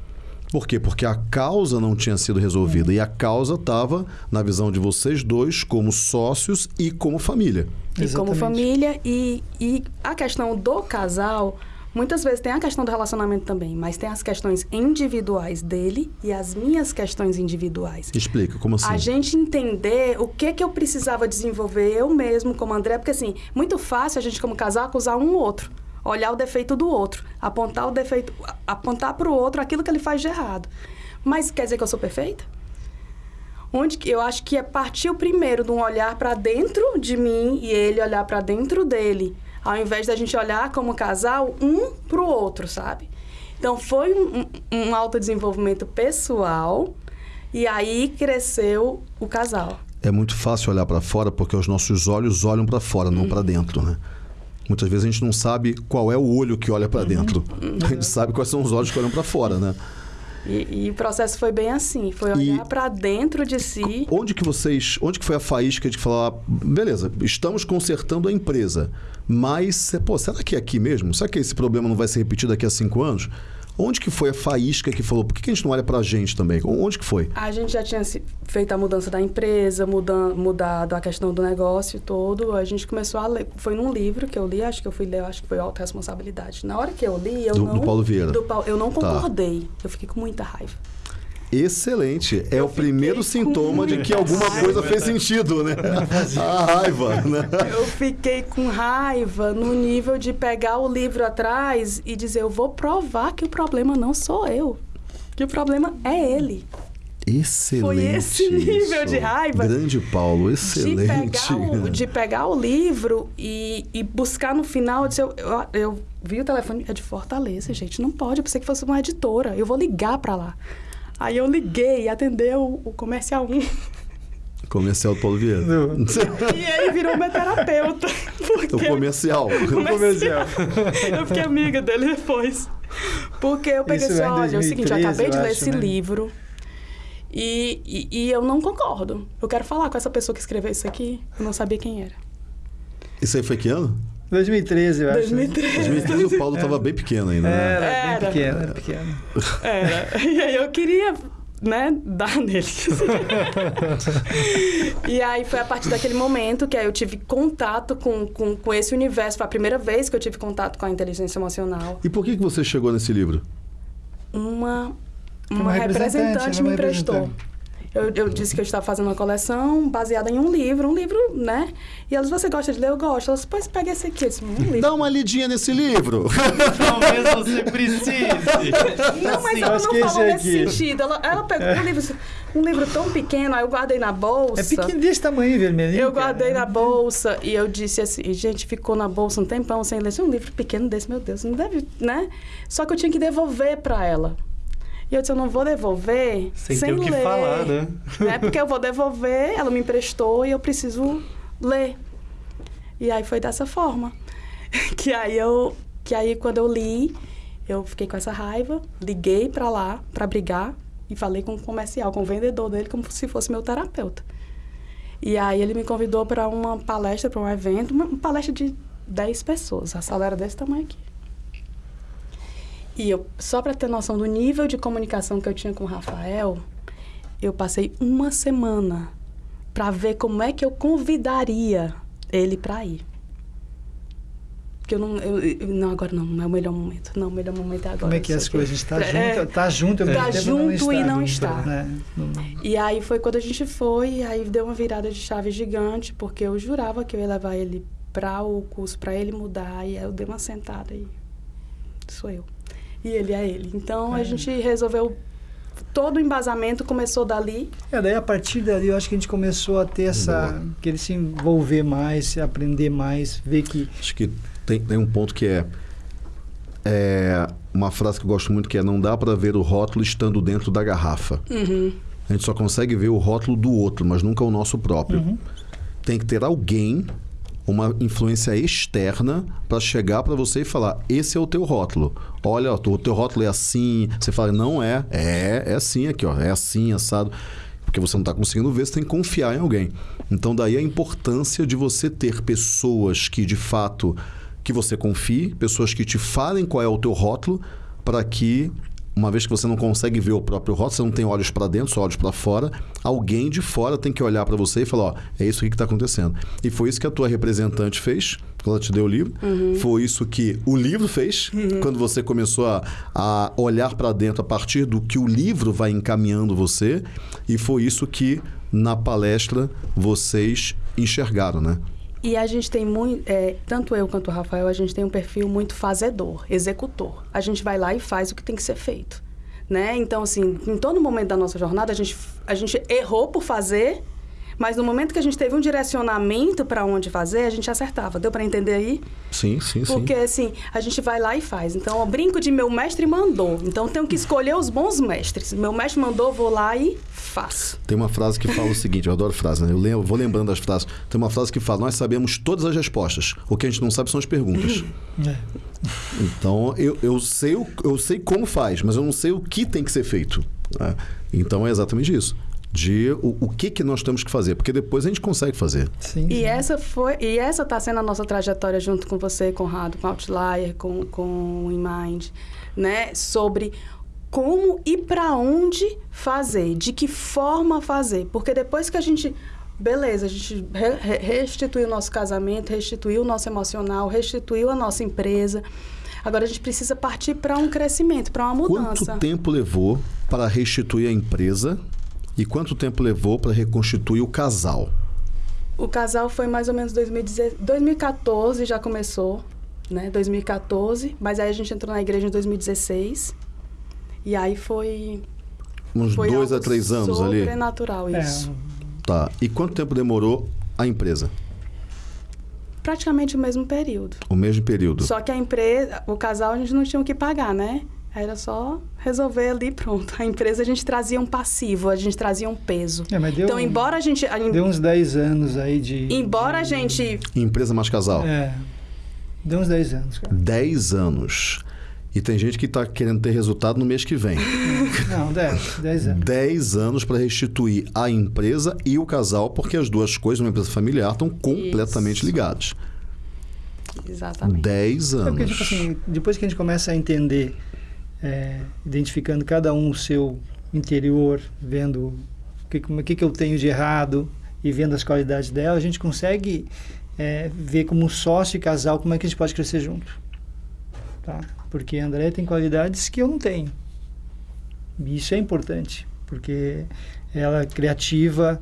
Por quê? Porque a causa não tinha sido resolvida. E a causa estava na visão de vocês dois, como sócios e como família. E como Exatamente. família, e, e a questão do casal, muitas vezes tem a questão do relacionamento também, mas tem as questões individuais dele e as minhas questões individuais. Explica, como assim? A gente entender o que que eu precisava desenvolver eu mesmo como André, porque assim, muito fácil a gente como casal acusar um outro, olhar o defeito do outro, apontar o defeito, apontar para o outro aquilo que ele faz de errado. Mas quer dizer que eu sou perfeita? Onde que eu acho que é partir o primeiro de um olhar para dentro de mim e ele olhar para dentro dele, ao invés da gente olhar como casal um para o outro, sabe? Então foi um, um, autodesenvolvimento pessoal e aí cresceu o casal. É muito fácil olhar para fora porque os nossos olhos olham para fora, não para dentro, né? Muitas vezes a gente não sabe qual é o olho que olha para dentro. A gente sabe quais são os olhos que olham para fora, né? E, e o processo foi bem assim, foi olhar para dentro de si. Onde que vocês, onde que foi a faísca de falar, beleza, estamos consertando a empresa, mas, pô, será que é aqui mesmo? Será que esse problema não vai se repetir daqui a cinco anos? Onde que foi a faísca que falou, por que que a gente não olha pra gente também? Onde que foi? A gente já tinha feito a mudança da empresa, mudan, mudado a questão do negócio todo. A gente começou a ler. Foi num livro que eu li, acho que eu fui ler, acho que foi Autoresponsabilidade. Na hora que eu li, eu Do- não. do Paulo Vieira. do Paulo- eu não Tá. concordei. Eu fiquei com muita raiva. Excelente. É Eu o primeiro sintoma de que alguma raiva. coisa fez sentido, né? [LAUGHS] A raiva, né? Eu fiquei com raiva no nível de pegar o livro atrás e dizer: eu vou provar que o problema não sou eu. Que o problema é ele. Excelente. Foi esse nível isso. de raiva. Grande Paulo, De excelente. pegar, o, de pegar o livro e, e buscar no final. Eu, disse, eu, eu, eu vi o telefone, é de Fortaleza, gente. Não pode, eu pensei que fosse uma editora. Eu vou ligar pra lá. Aí eu liguei e atendeu o, o comercial 1. Comercial do Paulo Vieira. E ele virou meu terapeuta. o Porque comercial. comercial. eu fiquei amiga dele depois. Porque eu peguei assim, é olha, é o seguinte, eu 2013, acabei de eu ler acho, esse né? livro e, e, e eu não concordo. Eu quero falar com essa pessoa que escreveu isso aqui. Eu não sabia quem era. Isso aí foi que ano? 2013, eu acho. 2013. 2013 o Paulo estava bem pequeno ainda, né? Era, bem Era. pequeno, era pequeno. Era. E aí eu queria, né, dar [LAUGHS] nele. e aí foi a partir daquele momento que aí eu tive contato com, com, com esse universo. Foi a primeira vez que eu tive contato com a inteligência emocional. E por que, que você chegou nesse livro? Uma, uma, Uma representante, representante me emprestou. representante. Eu, eu disse que eu estava fazendo uma coleção baseada em um livro, um livro, né? E elas, você gosta de ler? Eu gosto. Elas, pois pega esse aqui. Eu disse, um livro. Dá uma lidinha nesse livro. [LAUGHS] Talvez você precise. Não, mas Sim. ela não falou nesse aqui. sentido. Ela, ela pegou um, livro, um livro tão pequeno, aí eu guardei na bolsa. É pequeno desse tamanho, vermelhinho. Eu cara. guardei na bolsa e eu disse assim, gente, ficou na bolsa um tempão sem ler. É um livro pequeno desse, meu Deus, não deve, né? Só que eu tinha que devolver pra ela. E eu disse, eu não vou devolver Sem sem, ter o que ler. falar, né? né? Porque eu vou devolver, ela me emprestou e eu preciso ler. E aí foi dessa forma. [LAUGHS] Que aí eu, que aí quando eu li, eu fiquei com essa raiva, liguei pra lá pra brigar e falei com o comercial, com o vendedor dele como se fosse meu terapeuta. E aí ele me convidou para uma palestra, para um evento, uma palestra de 10 pessoas. A sala era desse tamanho aqui. E eu, só para ter noção do nível de comunicação que eu tinha com o Rafael, eu passei uma semana para ver como é que eu convidaria ele para ir. Porque eu não, eu, eu- não, agora não, não é o melhor momento. Não, o melhor momento é agora. Como é que é as coisas? A gente tá É, junto, tá junto, ao Tá junto e não está. está. né? E aí foi quando a gente foi, aí deu uma virada de chave gigante, porque eu jurava que eu ia levar ele para o curso, para ele mudar, e aí eu dei uma sentada e sou eu. E ele é ele. Então a É. gente resolveu todo o embasamento começou dali. É, daí a partir dali eu acho que a gente começou a ter essa. querer se envolver mais, se aprender mais, ver que. Acho que tem, tem um ponto que é, é uma frase que eu gosto muito que é não dá para ver o rótulo estando dentro da garrafa. Uhum. A gente só consegue ver o rótulo do outro, mas nunca o nosso próprio. Uhum. Tem que ter alguém, uma influência externa, para chegar para você e falar: esse é o teu rótulo. Olha, o teu rótulo é assim. Você fala: não é. É, é assim aqui, ó. É assim, assado. Porque você não está conseguindo ver, você tem que confiar em alguém. Então, daí a importância de você ter pessoas que, de fato, que você confie, pessoas que te falem qual é o teu rótulo, para que uma vez que você não consegue ver o próprio rótulo, você não tem olhos para dentro, só olhos para fora, alguém de fora tem que olhar para você e falar, ó, é isso aqui que está acontecendo. E foi isso que a tua representante fez, quando ela te deu o livro. Foi isso que o livro fez, quando você começou a, a olhar para dentro a partir do que o livro vai encaminhando você. E foi isso que, na palestra, vocês enxergaram, né? E a gente tem muito, é, tanto eu quanto o Rafael, a gente tem um perfil muito fazedor, executor. A gente vai lá e faz o que tem que ser feito, né? Então, assim, em todo momento da nossa jornada, a gente, a gente errou por fazer, mas no momento que a gente teve um direcionamento para onde fazer, a gente acertava. Deu para entender aí? Sim, sim, sim. Porque, assim, a gente vai lá e faz. Então, eu brinco de meu mestre mandou. Então, eu tenho que escolher os bons mestres. Meu mestre mandou, vou lá e faço. Tem uma frase que fala o seguinte, eu adoro frase, né? Eu lembro, vou lembrando das frases. Tem uma frase que fala: Nós sabemos todas as respostas. O que a gente não sabe são as perguntas. É. [LAUGHS] Então, eu, eu, sei, o- eu sei como faz, mas eu não sei o que tem que ser feito. né? Então, é exatamente isso. De o, o que, que nós temos que fazer, porque depois a gente consegue fazer. Sim, E sim. essa foi e essa está sendo a nossa trajetória junto com você, Conrado, com Outlier, com com o InMind, né? Sobre como e para onde fazer, de que forma fazer, porque depois que a gente beleza, a gente re- restituiu o nosso casamento, restituiu o nosso emocional, restituiu a nossa empresa. Agora a gente precisa partir para um crescimento, para uma mudança. Quanto tempo levou para restituir a empresa e quanto tempo levou para reconstituir o casal? O casal foi mais ou menos 2010 2014 já começou, né? 2014, mas aí a gente entrou na igreja em 2016. E aí foi Uns foi dois a três anos ali? Sobrenatural isso. É, Tá. E quanto tempo demorou a empresa? Praticamente o mesmo período. O mesmo período. Só que a empresa, o casal a gente não tinha o que pagar, né? Era só resolver ali e pronto. A empresa a gente trazia um passivo, a gente trazia um peso. é, mas deu, Então, embora a gente a- deu uns 10 anos aí de... embora a de- gente Empresa mais casal. É, deu uns 10 anos, cara. 10 anos. E tem gente que está querendo ter resultado no mês que vem. [LAUGHS] Não, 10, 10 anos. 10 anos para restituir a empresa e o casal, porque as duas coisas, uma empresa familiar, estão completamente Isso. ligadas. exatamente. 10 É porque, anos. tipo assim, depois que a gente começa a entender, é, identificando cada um o seu interior, vendo o que, que, que eu tenho de errado e vendo as qualidades dela, a gente consegue é, ver como sócio e casal como é que a gente pode crescer junto. Tá? Porque a André tem qualidades que eu não tenho. E isso é importante, porque ela é criativa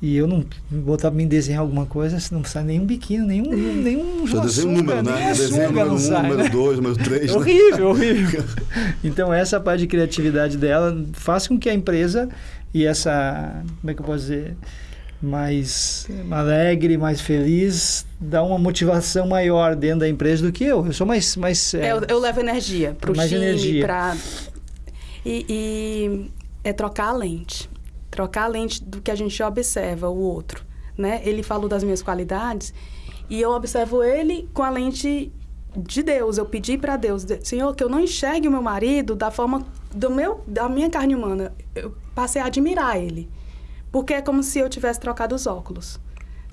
e eu não botar pra mim desenhar alguma coisa, não sai nenhum biquíni, nenhum nenhum Só um açúcar, número, nem né? Açúcar número não 1, sai, número né? 2, número 3. É horrível, horrível. Então, essa parte de criatividade dela faz com que a empresa e essa, como é que eu posso dizer, mais alegre, mais feliz, dá uma motivação maior dentro da empresa do que eu. Eu sou mais... mais é, É, eu, eu levo energia pro Mais time, energia. pra... E, e é trocar a lente. Trocar a lente do que a gente observa, o outro, né? Ele falou das minhas qualidades e eu observo ele com a lente de Deus. Eu pedi para Deus, de- Senhor, que eu não enxergue o meu marido da forma do meu, da minha carne humana. Eu passei a admirar ele. Porque é como se eu tivesse trocado os óculos,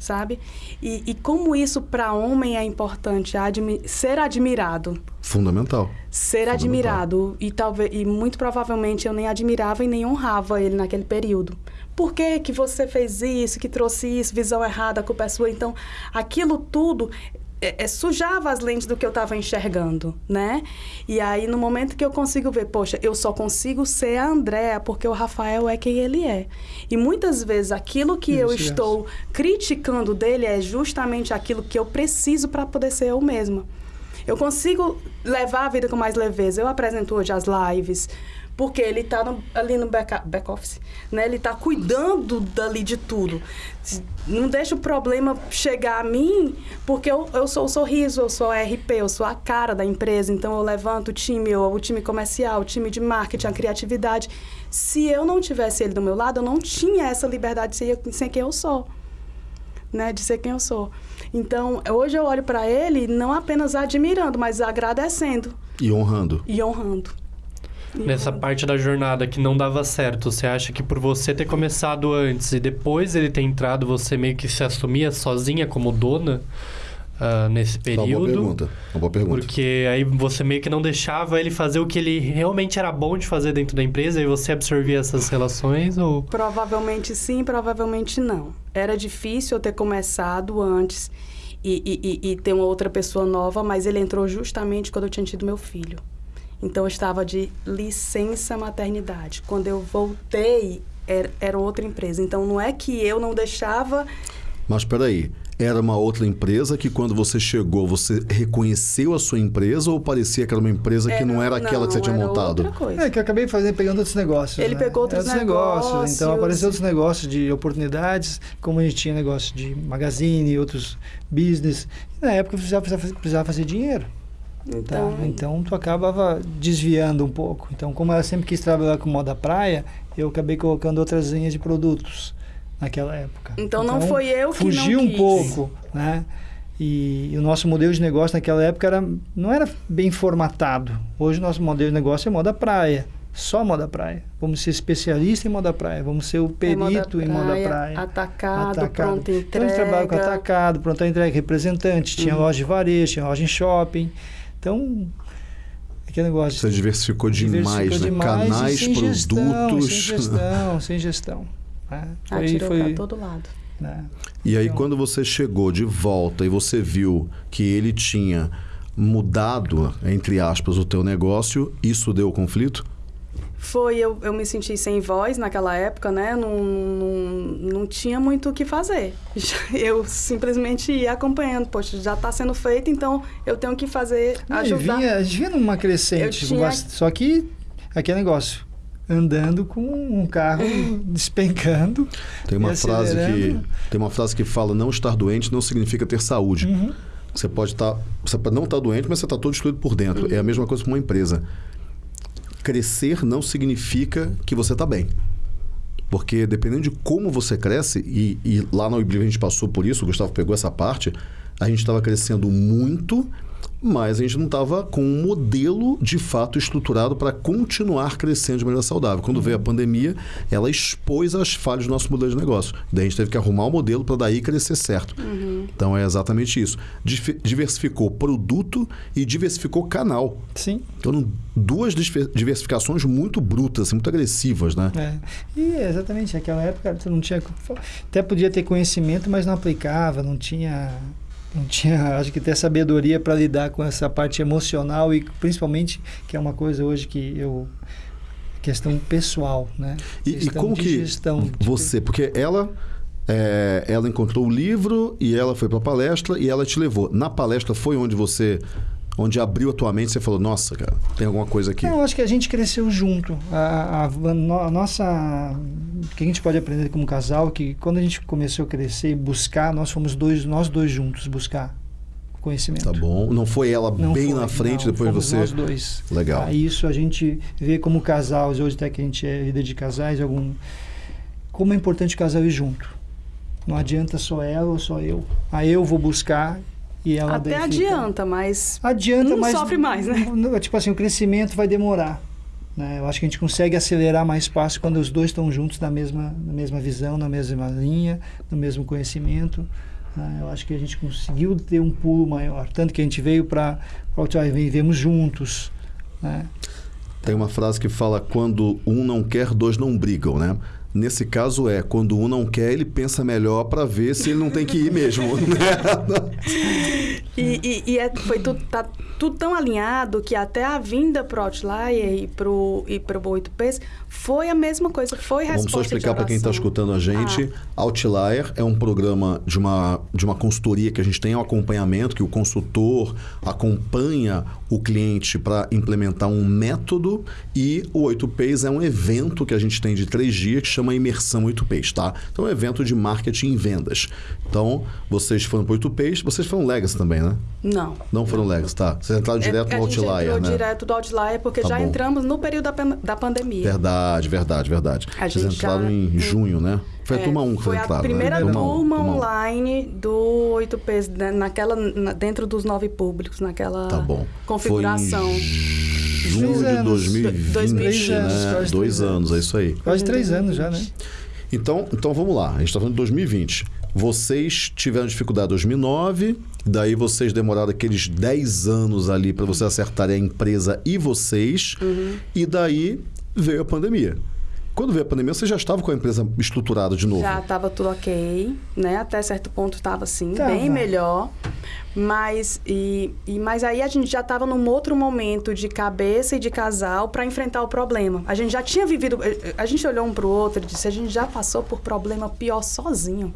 sabe? E, e como isso para homem é importante, admi ser admirado Fundamental. ser Fundamental. admirado e talvez e muito provavelmente eu nem admirava e nem honrava ele naquele período. Por que que você fez isso, que trouxe isso, visão errada, culpa é sua? Então, aquilo tudo é, é, sujava as lentes do que eu estava enxergando, né? E aí, no momento que eu consigo ver, poxa, eu só consigo ser a Andréa porque o Rafael é quem ele é. E muitas vezes aquilo que eu estou criticando dele é justamente aquilo que eu preciso para poder ser eu mesma. Eu consigo levar a vida com mais leveza. Eu apresento hoje as lives, porque ele está ali no back, back office, né? Ele está cuidando dali de tudo. Não deixa o problema chegar a mim, porque eu, eu sou o sorriso, eu sou a RP, eu sou a cara da empresa. Então eu levanto o time, eu, o time comercial, o time de marketing, a criatividade. Se eu não tivesse ele do meu lado, eu não tinha essa liberdade de ser, ser quem eu sou né, de ser quem eu sou. Então, hoje eu olho para ele não apenas admirando, mas agradecendo E honrando. e honrando. Nessa parte da jornada que não dava certo, você acha que por você ter começado antes e depois ele ter entrado, você meio que se assumia sozinha como dona ah, nesse É Uma boa período? pergunta. Uma boa pergunta. Porque aí você meio que não deixava ele fazer o que ele realmente era bom de fazer dentro da empresa e você absorvia essas relações ou... Provavelmente sim, provavelmente não. Era difícil eu ter começado antes e, e- e- e ter uma outra pessoa nova, mas ele entrou justamente quando eu tinha tido meu filho. Então eu estava de licença maternidade. Quando eu voltei, era, era outra empresa. Então não é que eu não deixava Mas espera aí. Era uma outra empresa que quando você chegou, você reconheceu a sua empresa ou parecia que era uma empresa que não era aquela que você tinha era montado? Outra coisa. É que eu acabei fazendo, pegando outros negócios. Ele né? pegou outros negócios. Então apareceu outros negócios de oportunidades, como a gente tinha negócio de magazine, outros business. E na época precisava, precisava, precisava fazer dinheiro. Tá? Então, Então tu acabava desviando um pouco. Então, como ela sempre quis trabalhar com moda praia, eu acabei colocando outras linhas de produtos naquela época. Então, não foi eu que fugiu não um quis. pouco, né? E, e o nosso modelo de negócio naquela época era, não era bem formatado. Hoje o nosso modelo de negócio é moda praia, só moda praia. Vamos ser especialista em moda praia. Vamos ser o perito É em moda praia. Atacado, pronto entrega. Então, a gente trabalha com atacado, pronto entrega, representante. Tinha Uhum. loja de varejo, tinha loja em shopping. Então, aquele negócio. Você diversificou demais, diversificou né? demais e Canais, sem Gestão, produtos. sem gestão, [LAUGHS] sem gestão. né? Foi- Atirou foi, pra todo lado. né? E aí, Então- quando você chegou de volta e você viu que ele tinha mudado, entre aspas, o teu negócio, isso deu conflito? Foi, eu, eu me senti sem voz naquela época, né? Não, não, não tinha muito o que fazer. [LAUGHS] Eu simplesmente ia acompanhando. Poxa, já está sendo feito, então eu tenho que fazer, ajudar. vinha, a gente vinha numa crescente. Eu tinha- Só que aquele negócio. Andando com um carro [LAUGHS] despencando. Tem uma frase que tem uma frase que fala não estar doente não significa ter saúde. Uhum. Você pode estar, você pode não estar doente, mas você está todo destruído por dentro. Uhum. É a mesma coisa com uma empresa. Crescer não significa que você está bem. Porque dependendo de como você cresce, e, e lá na Oblivion a gente passou por isso, o Gustavo pegou essa parte, a gente estava crescendo muito, mas a gente não estava com um modelo de fato estruturado para continuar crescendo de maneira saudável. Quando veio a pandemia, ela expôs as falhas do nosso modelo de negócio. Daí a gente teve que arrumar o modelo para daí crescer certo. Então é exatamente isso. Diversificou produto e diversificou canal. Sim. Então, duas diversificações muito brutas, assim, muito agressivas, né? É. E exatamente, naquela época você não tinha. Até podia ter conhecimento, mas não aplicava, não tinha. Não tinha, acho que ter sabedoria para lidar com essa parte emocional e principalmente, que é uma coisa hoje que eu. questão pessoal, né? E, e como que gestão, de- você, porque ela é, ela encontrou o livro e ela foi para a palestra e ela te levou. Na palestra foi onde você, onde abriu a tua mente, você falou, nossa, cara, tem alguma coisa aqui. Não, acho que a gente cresceu junto. A, a- a no- a nossa. O que a gente pode aprender como casal, que quando a gente começou a crescer e buscar, nós fomos dois, nós dois juntos buscar conhecimento. Tá bom. Não foi ela Não bem foi, na frente, não, depois você. nós dois. Legal. Ah, isso a gente vê como casal, hoje até que a gente é líder de casais, algum como é importante o casal ir junto. Não adianta só ela ou só eu. Aí eu vou buscar e ela Até daí fica- adianta, mas Adianta, Um mas sofre mais, né? Tipo assim, o crescimento vai demorar. né? Eu acho que a gente consegue acelerar mais fácil quando os dois estão juntos na mesma, na mesma visão, na mesma linha, no mesmo conhecimento. né? Eu acho que a gente conseguiu ter um pulo maior. Tanto que a gente veio para o vivemos juntos. Né? Tem uma frase que fala: quando um não quer, dois não brigam, né? Nesse caso é, quando um não quer, ele pensa melhor para ver se ele não tem que ir mesmo. [LAUGHS] né? [LAUGHS] E, e, e é, foi tudo, tá tudo tão alinhado que até a vinda pro Outlier e pro, e pro 8Ps foi a mesma coisa, foi resposta Vamos só explicar para quem está escutando a gente. Outlier é um programa de uma, de uma consultoria que a gente tem um acompanhamento, que o consultor acompanha o cliente para implementar um método e o 8Ps é um evento que a gente tem de três dias que chama Imersão 8Ps, tá? Então é um evento de marketing e vendas. Então, vocês foram para o 8Ps, vocês foram Legacy também, né? Não. Não foram Legacy, tá? Vocês entraram direto é, no a gente Outlier, entrou né? direto do Outlier porque Tá já bom. entramos no período da, da pandemia. Verdade, verdade, verdade. A Vocês gente entraram já- em junho, né? Foi a É, turma 1 que foi foi a entrada, primeira né? turma, um, turma um. online do 8Ps, né, naquela, na- dentro dos nove públicos, naquela Tá bom. configuração. Foi junho de anos. 2020, Dois anos, né? quase Dois anos, é isso aí. Quase três anos já, né? Então, então vamos lá. A gente está falando de 2020. Vocês tiveram dificuldade em 2009, daí vocês demoraram aqueles 10 anos ali para você acertarem a empresa e vocês, Uhum. e daí veio a pandemia. Quando veio a pandemia, você já estava com a empresa estruturada de novo. Já estava tudo ok, né? Até certo ponto estava assim, Tava. bem melhor. Mas, e, e, mas aí a gente já estava num outro momento de cabeça e de casal para enfrentar o problema. A gente já tinha vivido. A gente olhou um para o outro e disse: a gente já passou por problema pior sozinho.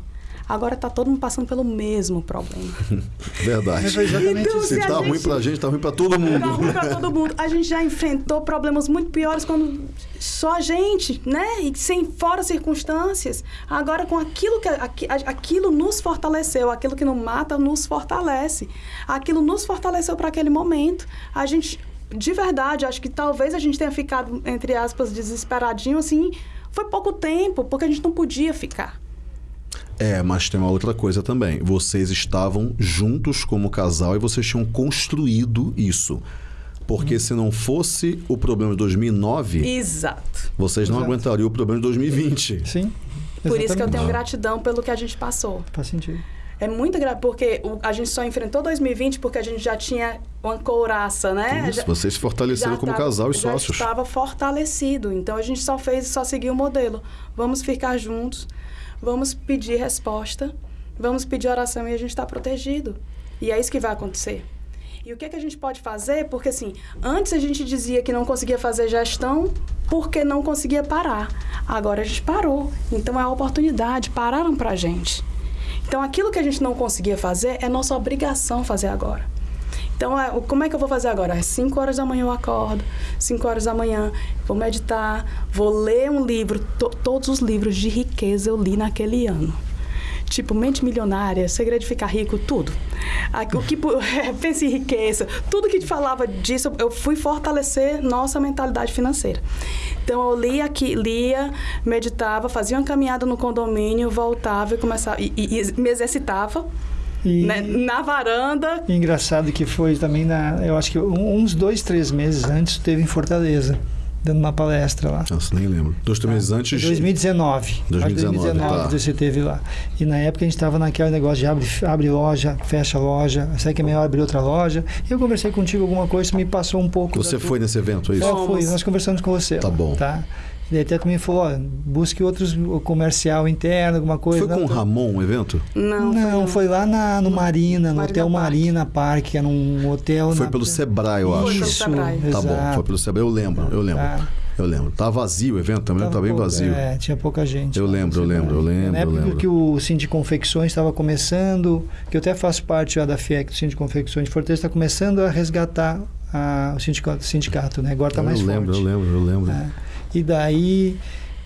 Agora tá todo mundo passando pelo mesmo problema. [LAUGHS] Verdade. Então. Se a tá gente- ruim pra gente, tá ruim pra todo mundo. Tá ruim pra todo mundo. A gente já enfrentou problemas muito piores quando só a gente, né? E sem fora circunstâncias. Agora com aquilo que aqui- aquilo nos fortaleceu, aquilo que não mata nos fortalece. Aquilo nos fortaleceu para aquele momento. A gente de verdade, acho que talvez a gente tenha ficado entre aspas desesperadinho assim, foi pouco tempo, porque a gente não podia ficar. É, mas tem uma outra coisa também. Vocês estavam juntos como casal e vocês tinham construído isso. Porque se não fosse o problema de 2009, Exato. vocês não Exato. aguentariam o problema de 2020. Sim. Por isso que eu tenho exatamente. gratidão pelo que a gente passou. Faz sentido. É muito grave, porque a gente só enfrentou 2020 porque a gente já tinha uma couraça, né? Isso, Já- vocês se fortaleceram como tava- casal e já sócios. estava fortalecido. Então a gente só fez, só seguiu o modelo. Vamos ficar juntos, vamos pedir resposta, vamos pedir oração e a gente está protegido. E é isso que vai acontecer. E o que, é que a gente pode fazer? Porque assim, antes a gente dizia que não conseguia fazer gestão porque não conseguia parar. Agora a gente parou. Então é a oportunidade, pararam pra gente. Então aquilo que a gente não conseguia fazer é nossa obrigação fazer agora. Então, é, como é que eu vou fazer agora? Às 5 horas da manhã eu acordo, 5 horas da manhã vou meditar, vou ler um livro. To- todos os livros de riqueza eu li naquele ano. Tipo, Mente Milionária, Segredo de Ficar Rico, tudo. O que, [LAUGHS] pense em riqueza, tudo que falava disso, eu fui fortalecer nossa mentalidade financeira. Então, eu lia aqui, lia, meditava, fazia uma caminhada no condomínio, voltava e começava, e, e- e me exercitava E, né, na varanda, e engraçado que foi também na. Eu acho que uns dois, três meses antes teve em Fortaleza, dando uma palestra lá. Nossa, nem lembro. Dois, três meses antes. 2019. Acho que 2019, 2019 tá. que você teve lá. E na época a gente estava naquele negócio de abre, abre loja, fecha loja, será que é melhor abrir outra loja? E eu conversei contigo alguma coisa, me passou um pouco. Você foi nesse evento, é isso? Fomos. fui, nós conversamos com você. Tá lá, bom. Tá? E daí até me falou, ó, busque outros comercial interno, alguma coisa. Foi com Não, o tô- Ramon o evento? não, Não, foi lá na, no Marina, no Marina Hotel Park. Marina Park, que era um hotel. Foi na- pelo Sebrae, eu Foi acho. pelo Isso, Sebrae. Tá bom, exato. foi pelo Sebrae. Eu lembro, eu lembro. Tá. Eu lembro. Tá vazio o evento também, Tava tá bem pouco, vazio. É, tinha pouca gente. Eu lembro, eu lembro, eu lembro, Na eu época lembro. que o Cine de Confecções estava começando, que eu até faço parte já da FIEC, do Cine de Confecções de Fortaleza, está começando a resgatar a- o sindicato, sindicato, né? Agora está mais eu lembro, forte. eu lembro, eu lembro. É. E daí,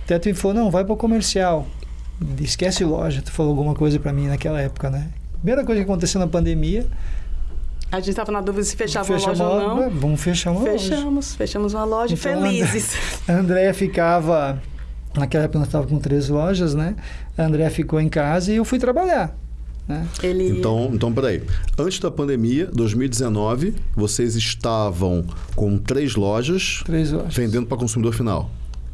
até tu me falou, não, vai para o comercial. Esquece loja. Tu falou alguma coisa para mim naquela época, né? Primeira coisa que aconteceu na pandemia, A gente estava na dúvida se fechava fecha uma loja ou loja, não. vamos fechar uma loja. Fechamos, fechamos uma loja Então, felizes. A [LAUGHS] Andréia ficava. Naquela época nós estávamos com três lojas, né? A Andréia ficou em casa e eu fui trabalhar. Né? Ele Então, então, peraí. Antes da pandemia, 2019, vocês estavam com três lojas Três lojas. vendendo para consumidor final.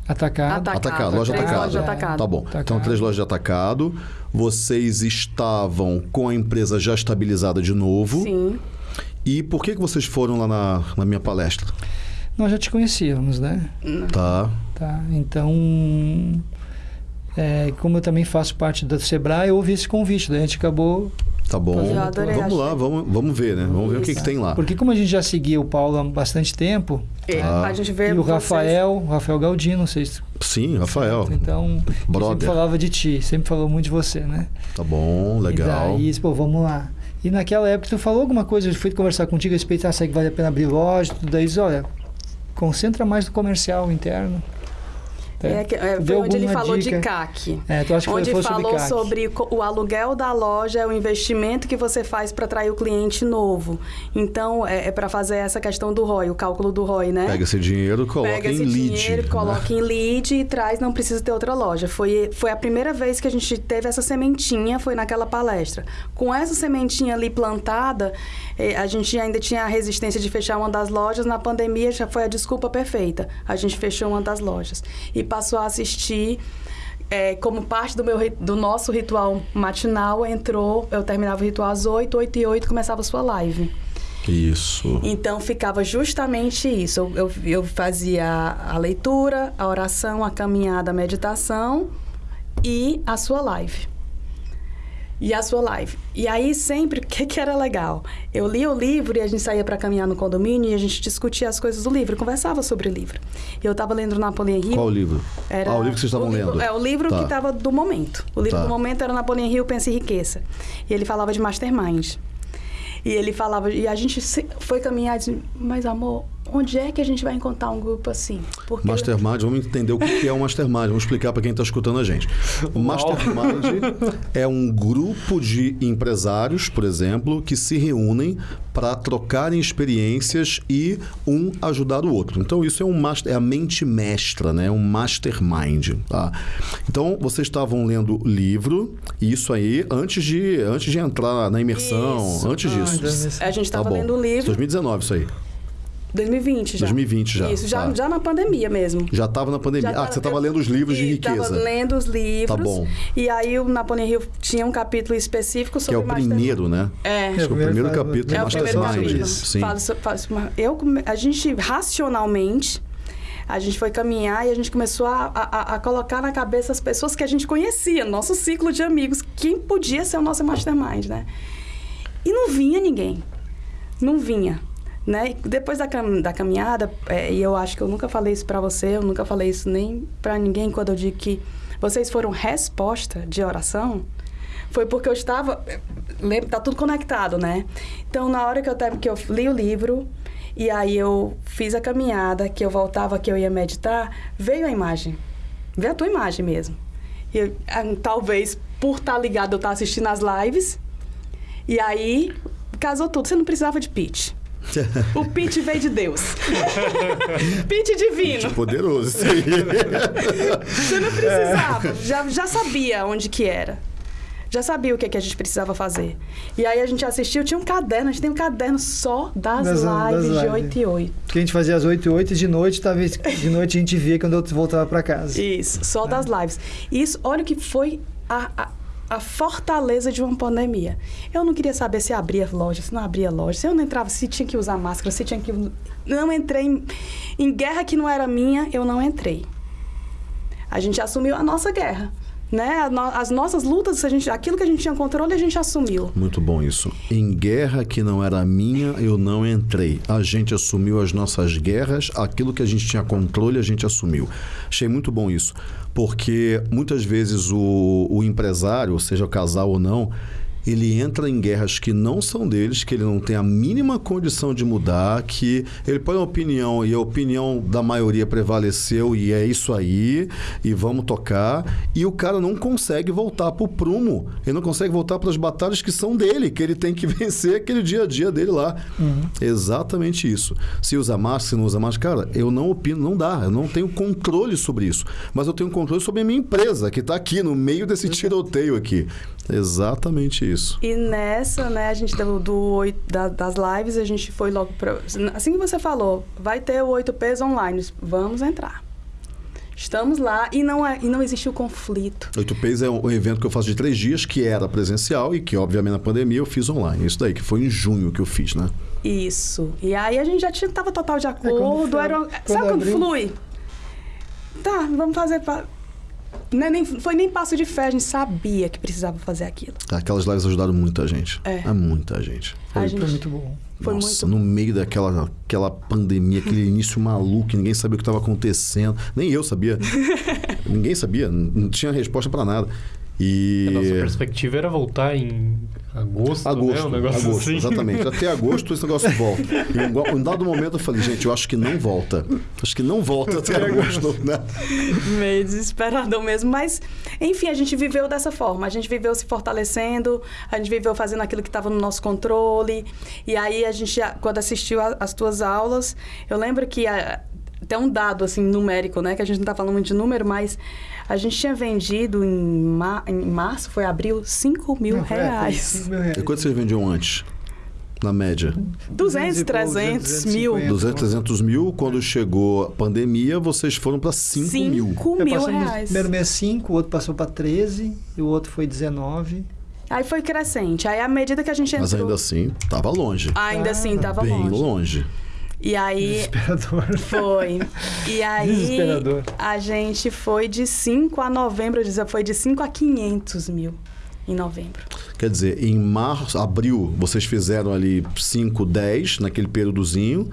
Atacado. Atacado. Atacado, loja lojas de atacado. Tá bom. Atacado. Então, três lojas de atacado. Vocês estavam com a empresa já estabilizada de novo. Sim. E por que, que vocês foram lá na, na minha palestra? Nós já te conhecíamos, né? Tá. Tá. Então, é, como eu também faço parte da Sebrae, eu ouvi esse convite. Daí a gente acabou. Tá bom. Eu adorei, Vamos lá, vamos, vamos ver, né? Vamos ver o que, que Isso. tem lá. Porque como a gente já seguia o Paulo há bastante tempo, É, Ah. A gente vê e o vocês- Rafael, o Rafael Galdino, não sei se Sim, Rafael. Então, sempre falava de ti, sempre falou muito de você, né? Tá bom, legal. E daí, pô, vamos lá. E naquela época tu falou alguma coisa, eu fui conversar contigo a respeito, ah, será que vale a pena abrir loja? Tudo daí, diz, olha, concentra mais no comercial interno. É, que- é, Vê foi onde ele falou dica? de CAC. É, tu acha que onde foi falou sobre, sobre, o aluguel da loja, é o investimento que você faz para atrair o cliente novo. Então, é, para fazer essa questão do ROI, o cálculo do ROI, né? Pega esse dinheiro, coloca Pega em esse lead. dinheiro, né? coloca em lead e traz, não precisa ter outra loja. Foi, foi a primeira vez que a gente teve essa sementinha, foi naquela palestra. Com essa sementinha ali plantada, eh, a gente ainda tinha a resistência de fechar uma das lojas. Na pandemia já foi a desculpa perfeita. A gente fechou uma das lojas. E passou a assistir. eh, como parte do, meu, do nosso ritual matinal, entrou, eu terminava o ritual às 8, 8 e 8 começava a sua live. Isso. Então ficava justamente isso. Eu, eu, eu fazia a leitura, a oração, a caminhada, a meditação e a sua live. E a sua live. E aí sempre, o [LAUGHS] que, que era legal? Eu lia o livro e a gente saía para caminhar no condomínio e a gente discutia as coisas do livro, conversava sobre o livro. E eu estava lendo Napoleão Hill. Qual o livro? Era Ah, o livro que vocês estavam livro- lendo. É, o livro Tá. que estava do momento. O livro Tá. do momento era Napoleão Hill, Pensa em Riqueza. E ele falava de mastermind. E ele falava, e a gente foi caminhar e disse, mas amor, onde é que a gente vai encontrar um grupo assim? Porque Mastermind, vamos entender o que é um mastermind. Vamos explicar para quem está escutando a gente. O mastermind é um grupo de empresários, por exemplo, que se reúnem para trocarem experiências e um ajudar o outro. Então isso é um master, é a mente mestra, né? Um mastermind. Tá? Então vocês estavam lendo livro e isso aí antes de antes de entrar na imersão, Isso, antes disso. antes. a gente Tá estava bom. lendo o livro. 2019 isso aí. 2020 já. 2020 já, Isso, já, tá. já na pandemia mesmo. Já estava na pandemia. Já ah, que você estava lendo os livros de riqueza. Tava lendo os livros. Tá bom. E aí o Napoleão Hill tinha um capítulo específico Que sobre é o primeiro, né? É. Acho que é o primeiro primeiro capítulo É o primeiro Mastermind. capítulo. Sim. Fala so- eu, a gente, racionalmente, a gente foi caminhar e a gente começou a, a- a colocar na cabeça as pessoas que a gente conhecia, nosso ciclo de amigos, quem podia ser o nosso mastermind, né? E não vinha ninguém. Não vinha. Né? E depois da, cam- da caminhada, é, e eu acho que eu nunca falei isso pra você, eu nunca falei isso nem pra ninguém quando eu digo que vocês foram resposta de oração, foi porque eu estava. Lembra, tá tudo conectado, né? Então, na hora que eu, que eu li o livro, e aí eu fiz a caminhada, que eu voltava, que eu ia meditar, veio a imagem. Veio a tua imagem mesmo. E eu, ah, talvez por estar ligado, eu estar assistindo as lives, e aí casou tudo. Você não precisava de pitch. O pitch veio de Deus. [LAUGHS] pitch divino. Poderoso isso aí. Você não precisava. Já, já sabia onde que era. Já sabia o que, que a gente precisava fazer. E aí a gente assistiu, tinha um caderno, a gente tem um caderno só das, Das- das lives de lives. 8 e 8. Porque a gente fazia às 8 e 8 e de noite, talvez de noite a gente via quando eu voltava pra casa. Isso, só É. das lives. Isso, olha o que foi a, a, a fortaleza de uma pandemia. Eu não queria saber se abria loja, se não abria loja, se eu não entrava, se tinha que usar máscara, se tinha que. Não entrei em, em guerra que não era minha, eu não entrei. A gente assumiu a nossa guerra. Né? As nossas lutas, a gente, aquilo que a gente tinha controle, a gente assumiu. Muito bom isso. Em guerra que não era minha, eu não entrei. A gente assumiu as nossas guerras, aquilo que a gente tinha controle, a gente assumiu. Achei muito bom isso. Porque muitas vezes o, o empresário, seja casal ou não, ele entra em guerras que não são deles, que ele não tem a mínima condição de mudar, que ele põe uma opinião e a opinião da maioria prevaleceu e é isso aí, e vamos tocar, e o cara não consegue voltar pro prumo, ele não consegue voltar para as batalhas que são dele, que ele tem que [LAUGHS] vencer aquele dia a dia dele lá. Exatamente isso. Se usa máscara, se não usa máscara, cara, eu não opino, não dá, eu não tenho controle sobre isso, mas eu tenho controle sobre a minha empresa, que está aqui no meio desse tiroteio aqui. Exatamente isso. E nessa, né, a gente do, do da- das lives, a gente foi logo para. Assim que você falou, vai ter o 8Ps online. Vamos entrar. Estamos lá e não, é, e não existe o conflito. 8Ps é um evento que eu faço de três dias, que era presencial e que, obviamente, na pandemia eu fiz online. Isso daí, que foi em junho que eu fiz, né? Isso. E aí a gente já tinha, tava total de quando acordo. foi- era, quando sabe quando abriu? flui? Tá, vamos fazer. Pa... Não é nem, foi nem passo de fé, a gente sabia que precisava fazer aquilo. Aquelas lives ajudaram muita gente. É. muita gente. A Foi, gente- foi muito bom. Foi Nossa, muito no meio daquela aquela pandemia, aquele início maluco, ninguém sabia o que estava acontecendo. Nem eu sabia. [LAUGHS] ninguém sabia, não não tinha resposta para nada. E. A nossa perspectiva era voltar em agosto, né? Agosto, Um negócio agosto, assim. exatamente. Até agosto esse negócio volta. E em um- um dado momento eu falei, gente, eu acho que não volta. Acho que não volta até agosto, né? meio desesperador mesmo, mas enfim, a gente viveu dessa forma, a gente viveu se fortalecendo, a gente viveu fazendo aquilo que estava no nosso controle, e aí a gente, quando assistiu as tuas aulas, eu lembro que a, tem um dado assim numérico, né, que a gente não está falando muito de número, mas a gente tinha vendido em, ma- em março, foi abril, 5 mil Não, é, reais. cinco mil reais. E quanto vocês vendiam antes? Na média? 200, e pouco, 300 mil. 250. 200, 300 mil. Quando chegou a pandemia, vocês foram para 5 mil. 5 Eu mil passei no reais. primeiro mês 5, o outro passou para 13 e o outro foi 19. Aí foi crescente. Aí, à medida que a gente entrou... Mas ainda assim, tava longe. Ainda assim, Ah, tava Bem longe. E aí, Desesperador. [LAUGHS] Foi. E aí, Desesperador. a gente foi de 5 a novembro, eu dizia, foi de 5 a 500 mil em novembro. Quer dizer, em março, abril, vocês fizeram ali 5, 10 naquele períodozinho.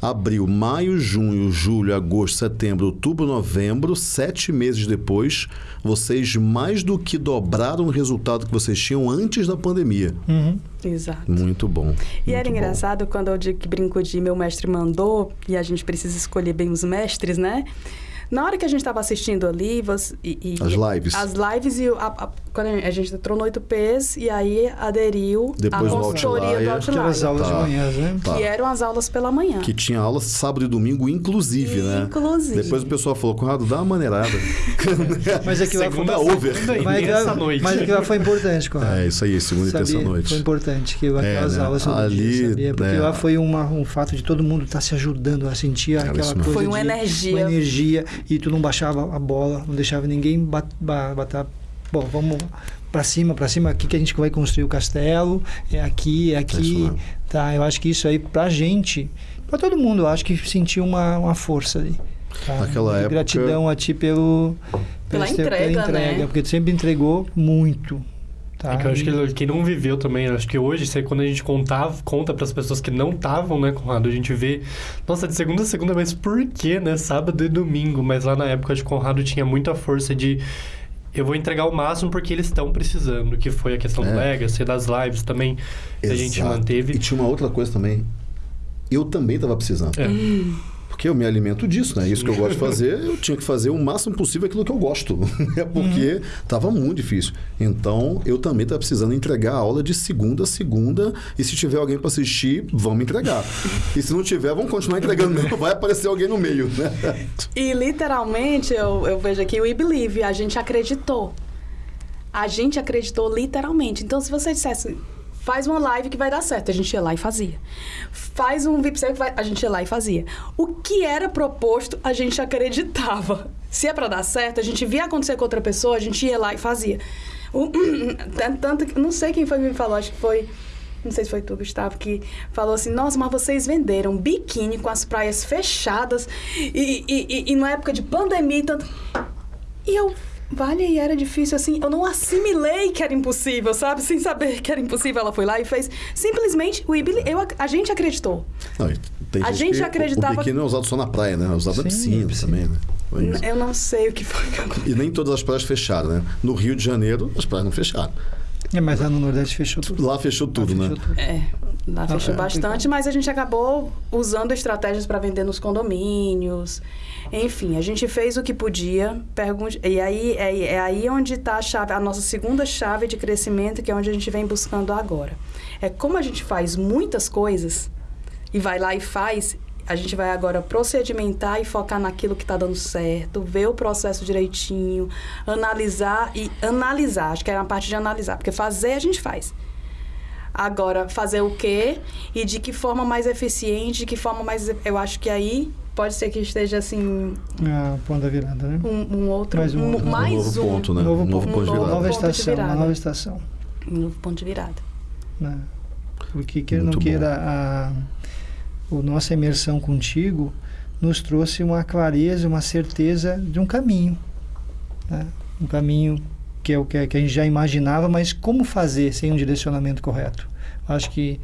Abril, maio, junho, julho, agosto, setembro, outubro, novembro, sete meses depois, vocês mais do que dobraram o resultado que vocês tinham antes da pandemia. Uhum. Exato. Muito bom. E era muito bom. engraçado quando eu digo que brinco de meu mestre mandou, e a gente precisa escolher bem os mestres, né? Na hora que a gente estava assistindo ali, você, e, e- As lives. As lives e a, a- quando a gente entrou no 8Ps e aí aderiu Depois a no consultoria do Outlier. Aquelas Outlier. aulas Tá. de manhã, né? Tá. Que eram as aulas pela manhã. Que tinha aula sábado e domingo, inclusive, né? Inclusive. Depois o pessoal falou, Conrado, dá uma maneirada. [LAUGHS] Mas aquilo lá foi, Segunda over. segunda e mas aquilo lá- terça-noite. mas aquilo lá foi importante, Conrado. é, isso aí, segunda e Sabia? terça-noite. Foi importante que aquelas né? aulas Ali, dia, sabia? Porque né? lá foi uma, um fato de todo mundo estar se ajudando a sentir Cara, aquela coisa Foi uma de- energia. uma energia e tu não baixava a bola, não deixava ninguém bat, ba- bater. Bom, vamos para cima, para cima, aqui que a gente vai construir o castelo, é aqui, é isso aqui, mesmo. tá? Eu acho que isso aí pra gente, pra todo mundo, eu acho que sentiu uma, uma força ali. Tá? Naquela época- Gratidão a ti pelo Pela pelo teu- entrega, né? porque tu sempre entregou muito. Tá? É que eu acho E- que quem não viveu também, acho que hoje, se- quando a gente contava, conta para as pessoas que não estavam, né, Conrado, a gente vê, nossa, de segunda a segunda, mas por quê, né? Sábado e domingo. Mas lá na época, acho que o Conrado tinha muita força de. Eu vou entregar o máximo porque eles estão precisando, que foi a questão do É. Legacy, das lives também, que a gente manteve. E tinha uma outra coisa também. Eu também estava precisando. É. Porque eu me alimento disso, né? Isso que eu gosto de fazer, eu tinha que fazer o máximo possível aquilo que eu gosto. [LAUGHS] É porque estava muito difícil. Então, eu também estava precisando entregar a aula de segunda a segunda. E se tiver alguém para assistir, vamos entregar. E se não tiver, vamos continuar entregando. Vai aparecer alguém no meio, né? E literalmente, eu, eu vejo aqui o We Believe, a gente acreditou. A gente acreditou literalmente. Então, se você dissesse, faz uma live que vai dar certo, a gente ia lá e fazia. Faz um VIP que vai, a gente ia lá e fazia. O que era proposto, a gente acreditava. Se é pra dar certo, a gente via acontecer com outra pessoa, a gente ia lá e fazia. O- [CLEARS THROAT] tanto que, não sei quem foi que me falou, acho que foi não sei se foi tu, Gustavo, que falou assim: Nossa, mas vocês venderam biquíni com as praias fechadas e, e, e, e época de pandemia tanto. E eu, vale, e era difícil assim. Eu não assimilei que era impossível, sabe? Sem saber que era impossível, ela foi lá e fez. Simplesmente, o Ibili, eu, a gente acreditou. Não, tem A gente que- acreditava- O biquíni não é usado só na praia, né? É usado na piscina piscina. também, né? Eu não sei o que foi que aconteceu. E nem todas as praias fecharam, né? No Rio de Janeiro, as praias não fecharam. É, mas lá no Nordeste fechou tudo. Lá fechou tudo, Lá né? fechou tudo. É, lá fechou é, bastante, mas a gente acabou usando estratégias para vender nos condomínios. Enfim, a gente fez o que podia. Pergunte, e aí é, é aí onde está a chave, a nossa segunda chave de crescimento, que é onde a gente vem buscando agora. É como a gente faz muitas coisas e vai lá e faz. A gente vai agora procedimentar e focar naquilo que está dando certo, ver o processo direitinho, analisar e analisar. Acho que é a parte de analisar, porque fazer a gente faz. Agora, fazer o quê e de que forma mais eficiente, de que forma mais. Eu acho que aí pode ser que esteja assim Ah, ponto da virada, né? um, um outro. Mais um outro. Um mais novo um, ponto, né? Novo um novo ponto. ponto de novo virada. Nova estação, uma nova estação. um novo ponto de virada. né? Porque queira ou não Muito queira, a, o nossa imersão contigo nos trouxe uma clareza, uma certeza de um caminho. né? Um caminho que é o que, que a gente já imaginava, mas como fazer sem um direcionamento correto? Acho que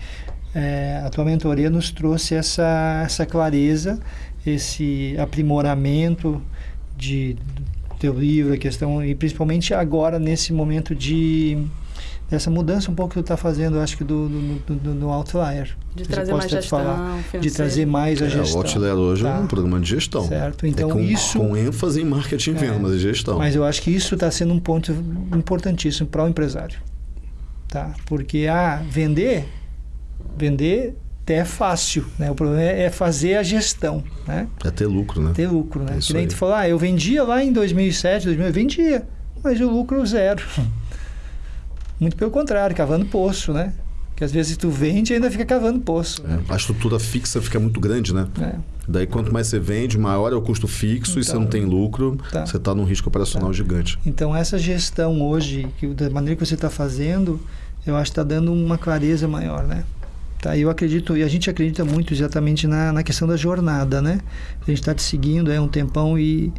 é, a tua mentoria nos trouxe essa, essa clareza, esse aprimoramento de, do teu livro, a questão, e principalmente agora nesse momento de dessa mudança um pouco que tu está fazendo, eu acho que do, do, do, do- do Outlier. De Você trazer pode mais gestão falar, de trazer mais a É, gestão. o Outlier hoje é tá? um programa de gestão. Certo, É então com, isso... com ênfase em marketing e É. venda, mas e gestão. Mas eu acho que isso está sendo um ponto importantíssimo para o empresário. Tá? Porque, ah, vender, vender até é fácil, né? O problema é é fazer a gestão, né? É ter lucro, né? Ter lucro, né? É que nem aí. tu falou, ah, eu vendia lá em 2007, 2000, eu vendia, mas o lucro zero. Muito pelo contrário, cavando poço, né? Que às vezes tu vende e ainda fica cavando poço. É, a estrutura fixa fica muito grande, né? né? Daí quanto mais você vende, maior é o custo fixo e você Então, não tem lucro, tá. você está num risco operacional gigante. Então essa gestão hoje, que, da maneira que você está fazendo, eu acho que está dando uma clareza maior, né? Tá, eu acredito, e a gente acredita muito exatamente na, na questão da jornada, né? A gente está te seguindo há um tempão e,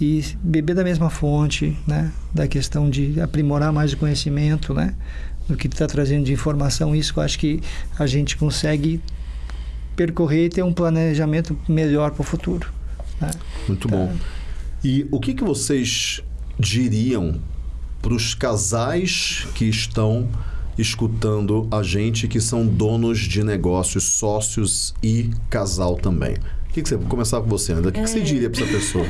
e beber da mesma fonte, né? Da questão de aprimorar mais o conhecimento, né? Do que está trazendo de informação, isso que eu acho que a gente consegue percorrer e ter um planejamento melhor para o futuro. Né? Muito Tá. bom. E o que, que vocês diriam para os casais que estão escutando a gente, que são donos de negócios, sócios e casal também? O que, que você vou começar com você, André? O que, que você diria para essa pessoa?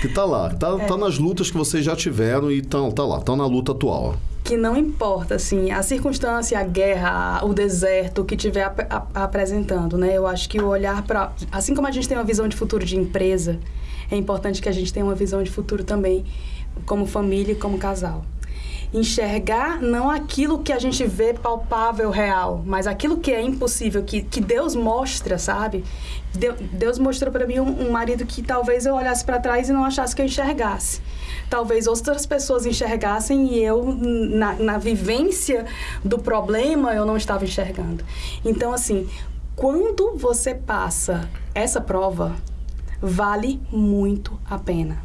Que tá lá, tá, É. tá nas lutas que vocês já tiveram e tá, tá lá, tá na luta atual. que não importa, assim, a circunstância, a guerra, o deserto que estiver ap ap- apresentando, né? Eu acho que o olhar para... Assim como a gente tem uma visão de futuro de empresa, é importante que a gente tenha uma visão de futuro também como família e como casal. Enxergar não aquilo que a gente vê palpável, real, mas aquilo que é impossível, que, que Deus mostra, sabe? Deu- Deus mostrou para mim um, um marido que talvez eu olhasse para trás e não achasse que eu enxergasse talvez outras pessoas enxergassem e eu, na, na vivência do problema, eu não estava enxergando. Então, assim, quando você passa essa prova, vale muito a pena.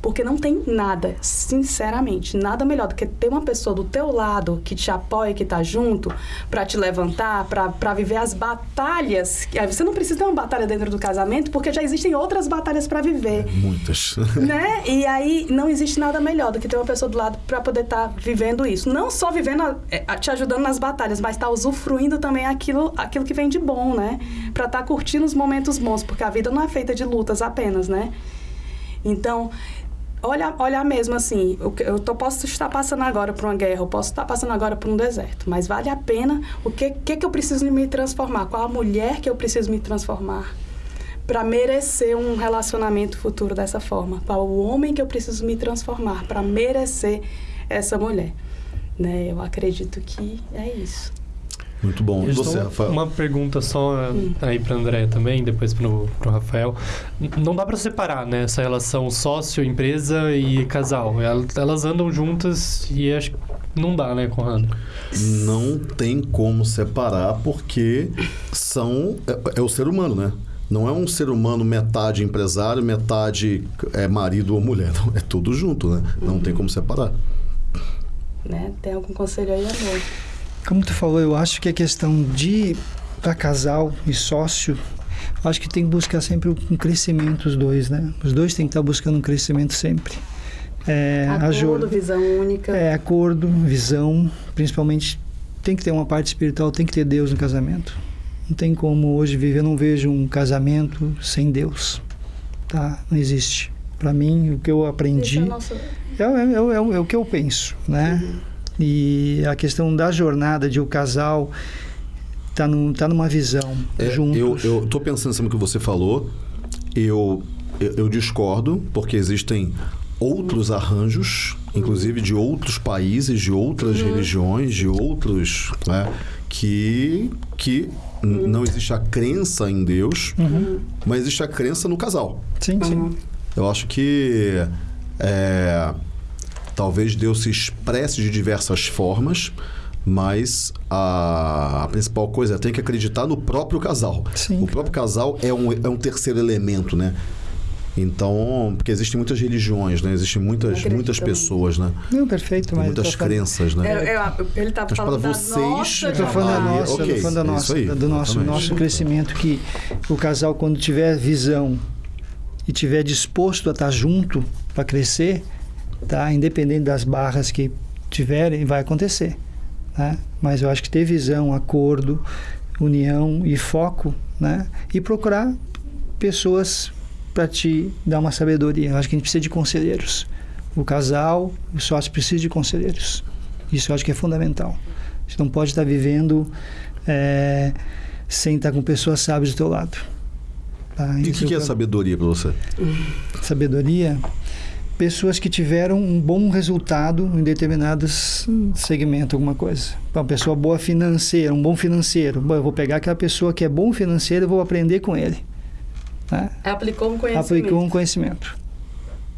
Porque não tem nada, sinceramente, nada melhor do que ter uma pessoa do teu lado que te apoia, que tá junto, para te levantar, para viver as batalhas. Você não precisa ter uma batalha dentro do casamento, porque já existem outras batalhas para viver Muitas. [LAUGHS] né? E aí não existe nada melhor do que ter uma pessoa do lado para poder estar vivendo isso. Não só vivendo, a- é, a- te ajudando nas batalhas, mas estar usufruindo também aquilo, aquilo que vem de bom, né? Para estar curtindo os momentos bons, porque a vida não é feita de lutas apenas, né? Então, olha, olha mesmo assim, que- eu tô, posso estar passando agora por uma guerra, eu posso estar passando agora por um deserto, mas vale a pena o que, que, que eu preciso me transformar, qual a mulher que eu preciso me transformar para merecer um relacionamento futuro dessa forma, para o homem que eu preciso me transformar para merecer essa mulher. Né? Eu acredito que é isso. Muito bom. E Eu você, Rafael? Uma pergunta só Hum. aí para André também, depois pro, pro Rafael. Não dá para separar, né, essa relação sócio, empresa e casal. El- Elas andam juntas e acho que não dá, né, Conrado? Não tem como separar porque são é, é o ser humano, né? Não é um ser humano metade empresário, metade é marido ou mulher. Não, é tudo junto, né? Não tem como separar. Né? Tem algum conselho aí, amor? Como tu falou, eu acho que a questão de para casal e sócio, eu acho que tem que buscar sempre um crescimento os dois, né? Os dois têm que estar buscando um crescimento sempre. É, Acordo, visão única. é acordo, visão, principalmente tem que ter uma parte espiritual, tem que ter Deus no casamento. Não tem como hoje viver, eu não vejo um casamento sem Deus, tá? Não existe. Para mim, o que eu aprendi é o nosso... é, é, é, o- é o- é o que eu penso, né? E a questão da jornada de o casal tá, num, tá numa visão É, juntos. eu, eu tô pensando em cima do que você falou. Eu, eu, eu discordo, porque existem outros arranjos, inclusive de outros países, de outras religiões, de outros. Né, que, que n- não existe a crença em Deus, mas existe a crença no casal. Sim, sim. Eu acho que é, talvez Deus se expresse de diversas formas, mas a, a principal coisa é tem que acreditar no próprio casal. Sim, o próprio casal é um, é um terceiro elemento, né? Então, porque existem muitas religiões, né? Existem muitas, muitas pessoas, né? Não, perfeito, mas muitas falando- crenças, né? É, é, ele tá Mas falando para da vocês, nossa Eu tô falando da nossa, ok, tô falando da nossa, aí, do nosso, exatamente. nosso crescimento, que o casal, quando tiver visão e tiver disposto a estar junto para crescer, tá? Independente das barras que tiverem, vai acontecer, né? Mas eu acho que ter visão, acordo, união e foco, né? E procurar pessoas para te dar uma sabedoria. Eu acho que a gente precisa de conselheiros. O casal, o sócio precisa de conselheiros. Isso eu acho que é fundamental. Você não pode estar vivendo é, sem estar com pessoas sábias do teu lado. Tá? E o que, que é eu- sabedoria para você? sabedoria? Pessoas que tiveram um bom resultado em determinados segmentos, alguma coisa. Uma pessoa boa financeira, um bom financeiro. Bom, eu vou pegar aquela pessoa que é bom financeiro e vou aprender com ele. Né? Aplicou um conhecimento. Aplicou um conhecimento.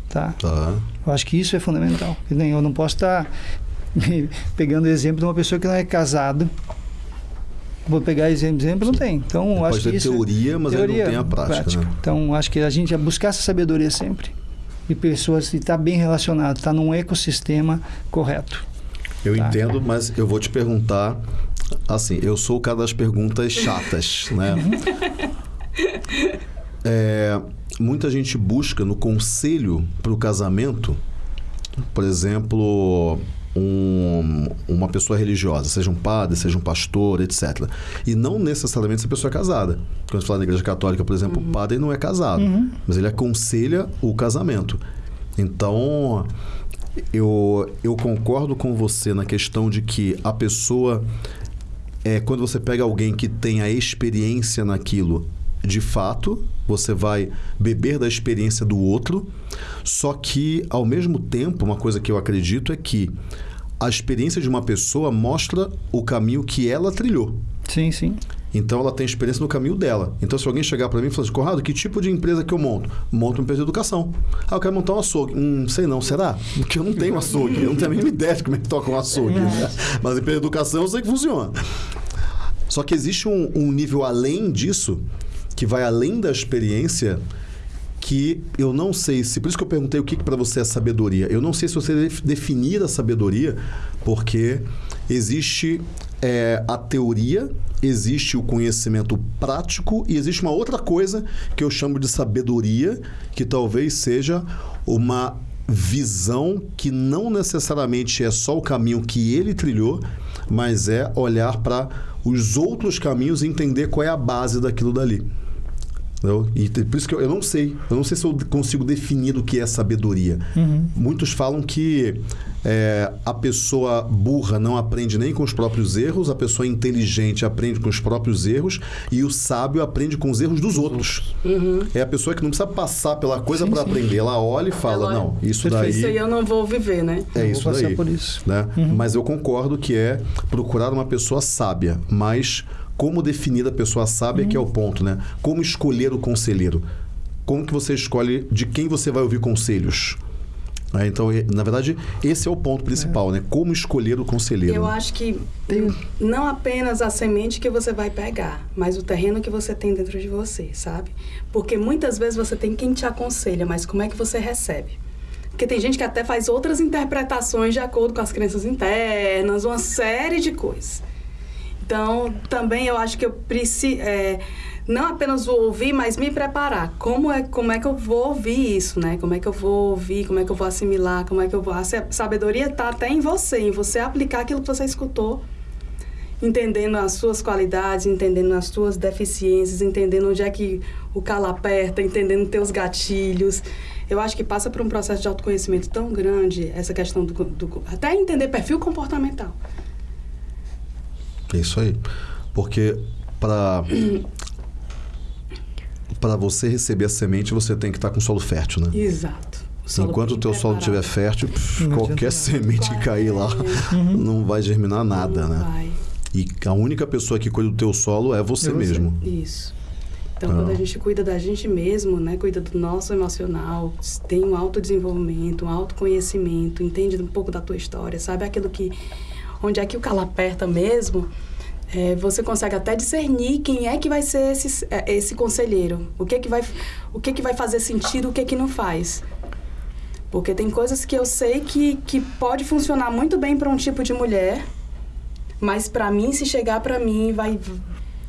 Tá? Tá. Eu acho que isso é fundamental. Eu não posso estar pegando exemplo de uma pessoa que não é casado. Vou pegar exemplo, exemplo não tem. Então, eu Pode acho que ter isso teoria, mas ele teoria, não tem a prática, né? Então, acho que a gente é buscar essa sabedoria sempre. E pessoas que estar bem relacionado, estar num ecossistema correto. Eu Tá. entendo, mas eu vou te perguntar. Assim, eu sou o cara das perguntas chatas, né? [LAUGHS] É, muita gente busca no conselho para o casamento, por exemplo, um, uma pessoa religiosa, seja um padre, seja um pastor, etc. E não necessariamente essa pessoa é casada. Quando você fala na igreja católica, por exemplo, o padre não é casado, mas ele aconselha o casamento. Então, eu, eu concordo com você na questão de que a pessoa, é, quando você pega alguém que tem a experiência naquilo, de fato, você vai beber da experiência do outro, só que, ao mesmo tempo, uma coisa que eu acredito é que a experiência de uma pessoa mostra o caminho que ela trilhou. Sim, sim. Então ela tem experiência no caminho dela. Então se alguém chegar para mim e falar assim, Conrado, que tipo de empresa que eu monto? Monto uma empresa de educação. Ah, eu quero montar um açougue. Hum, sei não, será? Porque eu não tenho açougue. Eu não tenho a mínima ideia de como é que toca um açougue. Né? Mas empresa de educação eu sei que funciona. Só que existe um, um nível além disso, que vai além da experiência, que eu não sei se. Por isso que eu perguntei o que, que para você é sabedoria. Eu não sei se você deve definir a sabedoria, porque existe é, a teoria, existe o conhecimento prático e existe uma outra coisa que eu chamo de sabedoria, que talvez seja uma visão que não necessariamente é só o caminho que ele trilhou, mas é olhar para os outros caminhos e entender qual é a base daquilo dali. Entendeu? E por isso que eu, eu, não sei. Eu não sei se eu consigo definir o que é sabedoria. Uhum. Muitos falam que é, a pessoa burra não aprende nem com os próprios erros, a pessoa inteligente aprende com os próprios erros e o sábio aprende com os erros dos outros. Uhum. É a pessoa que não precisa passar pela coisa para aprender. Ela olha e fala: Não, isso Perfeito. daí. Isso aí eu não vou viver, né? É Eu isso daí. por isso. Né? Mas eu concordo que é procurar uma pessoa sábia, mas como definir a pessoa sábia que é o ponto, né? Como escolher o conselheiro? Como que você escolhe de quem você vai ouvir conselhos? Né? Então, na verdade, esse é o ponto principal, né? Como escolher o conselheiro. Eu né? acho que Tem- não apenas a semente que você vai pegar, mas o terreno que você tem dentro de você, sabe? Porque muitas vezes você tem quem te aconselha, mas como é que você recebe? Porque tem gente que até faz outras interpretações de acordo com as crenças internas, uma série de coisas. Então, também eu acho que eu preciso. Não apenas o ouvir, mas me preparar. Como é, como é que eu vou ouvir isso, né? Como é que eu vou ouvir, como é que eu vou assimilar, como é que eu vou. A sa- sabedoria está até em você, em você aplicar aquilo que você escutou, entendendo as suas qualidades, entendendo as suas deficiências, entendendo onde é que o calo aperta, entendendo teus gatilhos. Eu acho que passa por um processo de autoconhecimento tão grande, essa questão do. do até entender perfil comportamental. É isso aí. Porque para para você receber a semente, você tem que estar com solo fértil, né? Exato. solo Enquanto o teu solo estiver preparado. fértil, pff, qualquer semente que cair lá não vai germinar nada, Não né? vai. E a única pessoa que cuida do teu solo é você É você. mesmo. Isso. Então, Ah. quando a gente cuida da gente mesmo, né, cuida do nosso emocional, tem um autodesenvolvimento, um autoconhecimento, entende um pouco da tua história, sabe aquilo que onde é que o calo aperta mesmo, é, você consegue até discernir quem é que vai ser esse, é, esse conselheiro, o que que vai o que que vai fazer sentido, o que que não faz. Porque tem coisas que eu sei que, que pode funcionar muito bem para um tipo de mulher, mas para mim, se chegar para mim, vai,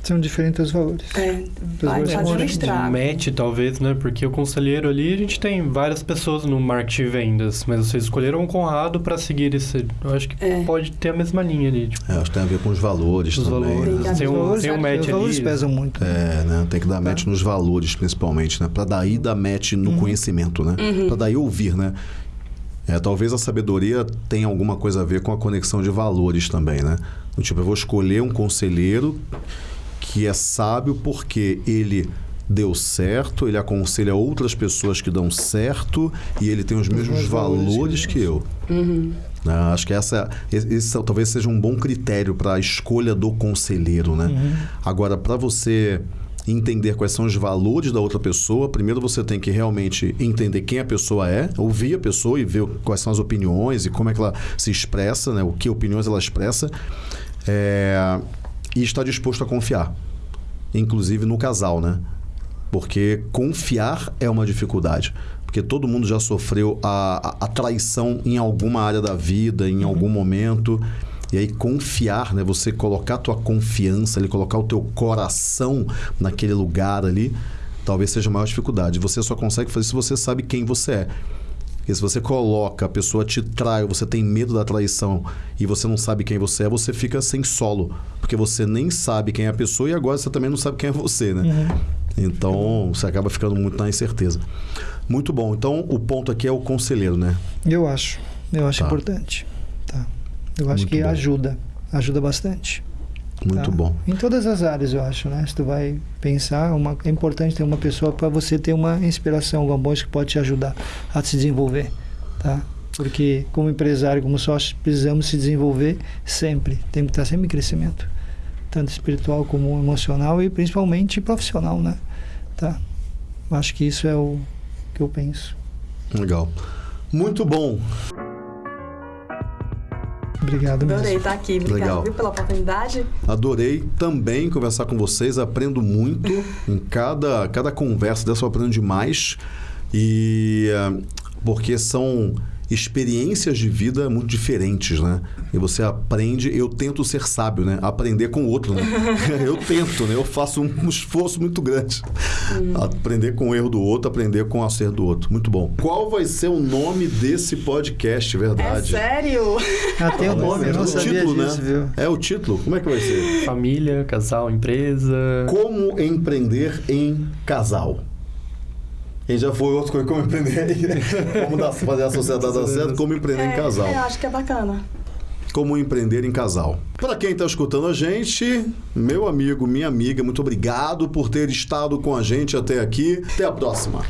São diferentes os valores. é, vai fazer um estrago. match, talvez, né? Porque o conselheiro ali, a gente tem várias pessoas no marketing de vendas, mas vocês escolheram o Conrado para seguir esse. Eu acho que É. pode ter a mesma linha ali. Tipo, É, acho que tem a ver com os valores os também. valores. né? Tem os um, valores, tem um os match valores ali. pesam muito. É, né? Tem que dar match nos valores, principalmente, né? Pra daí dar match no conhecimento, né? Pra daí ouvir, né? É, talvez a sabedoria tenha alguma coisa a ver com a conexão de valores também, né? Tipo, eu vou escolher um conselheiro que é sábio porque ele deu certo, ele aconselha outras pessoas que dão certo e ele tem os mesmos mesmos valores valores que eu. Uhum. né? Acho que essa, esse, talvez seja um bom critério para a escolha do conselheiro, né? Agora, para você entender quais são os valores da outra pessoa, primeiro você tem que realmente entender quem a pessoa é, ouvir a pessoa e ver quais são as opiniões e como é que ela se expressa, né? O que opiniões ela expressa. É, e estar disposto a confiar. Inclusive no casal, né? Porque confiar é uma dificuldade. Porque todo mundo já sofreu a, a, a traição em alguma área da vida, em algum momento. E aí confiar, né? Você colocar a tua confiança ali, colocar o teu coração naquele lugar ali, talvez seja a maior dificuldade. Você só consegue fazer se você sabe quem você é. E se você coloca, a pessoa te trai, você tem medo da traição e você não sabe quem você é, você fica sem solo. Porque você nem sabe quem é a pessoa e agora você também não sabe quem é você, né? Uhum. Então você acaba ficando muito na incerteza. Muito bom. Então o ponto aqui é o conselheiro, né? Eu acho. Eu acho Tá. importante. Tá. Eu acho Muito que bom. ajuda. Ajuda bastante. Muito tá? bom. Em todas as áreas, eu acho, né? Se tu vai pensar, uma, é importante ter uma pessoa para você ter uma inspiração, alguma coisa que pode te ajudar a se desenvolver, tá? Porque como empresário, como sócio, precisamos se desenvolver sempre. Tem que estar sempre em crescimento, tanto espiritual como emocional e principalmente profissional, né? Tá? Acho que isso é o que eu penso. Legal. Muito bom. Obrigado mesmo. Adorei estar aqui. Obrigada Legal. viu, pela oportunidade. Adorei também conversar com vocês, aprendo muito. em cada, cada conversa dessa eu aprendo demais. E eh, porque são experiências de vida muito diferentes, né? E você aprende, eu tento ser sábio, né? Aprender com o outro, né? [LAUGHS] eu tento, né? Eu faço um esforço muito grande. Aprender com o erro do outro, aprender com o acerto do outro. Muito bom. Qual vai ser o nome desse podcast, É verdade? sério? Ah, tem o nome, eu não o sabia título, disso, né? viu? É o título? Como é que vai ser? Família, casal, empresa. Como empreender em casal. E já foi outra coisa, como empreender, [LAUGHS] como dar, fazer a sociedade dar certo, como empreender em casal. É, eu acho que é bacana. Como empreender em casal. Para quem está escutando a gente, meu amigo, minha amiga, muito obrigado por ter estado com a gente até aqui. Até a próxima.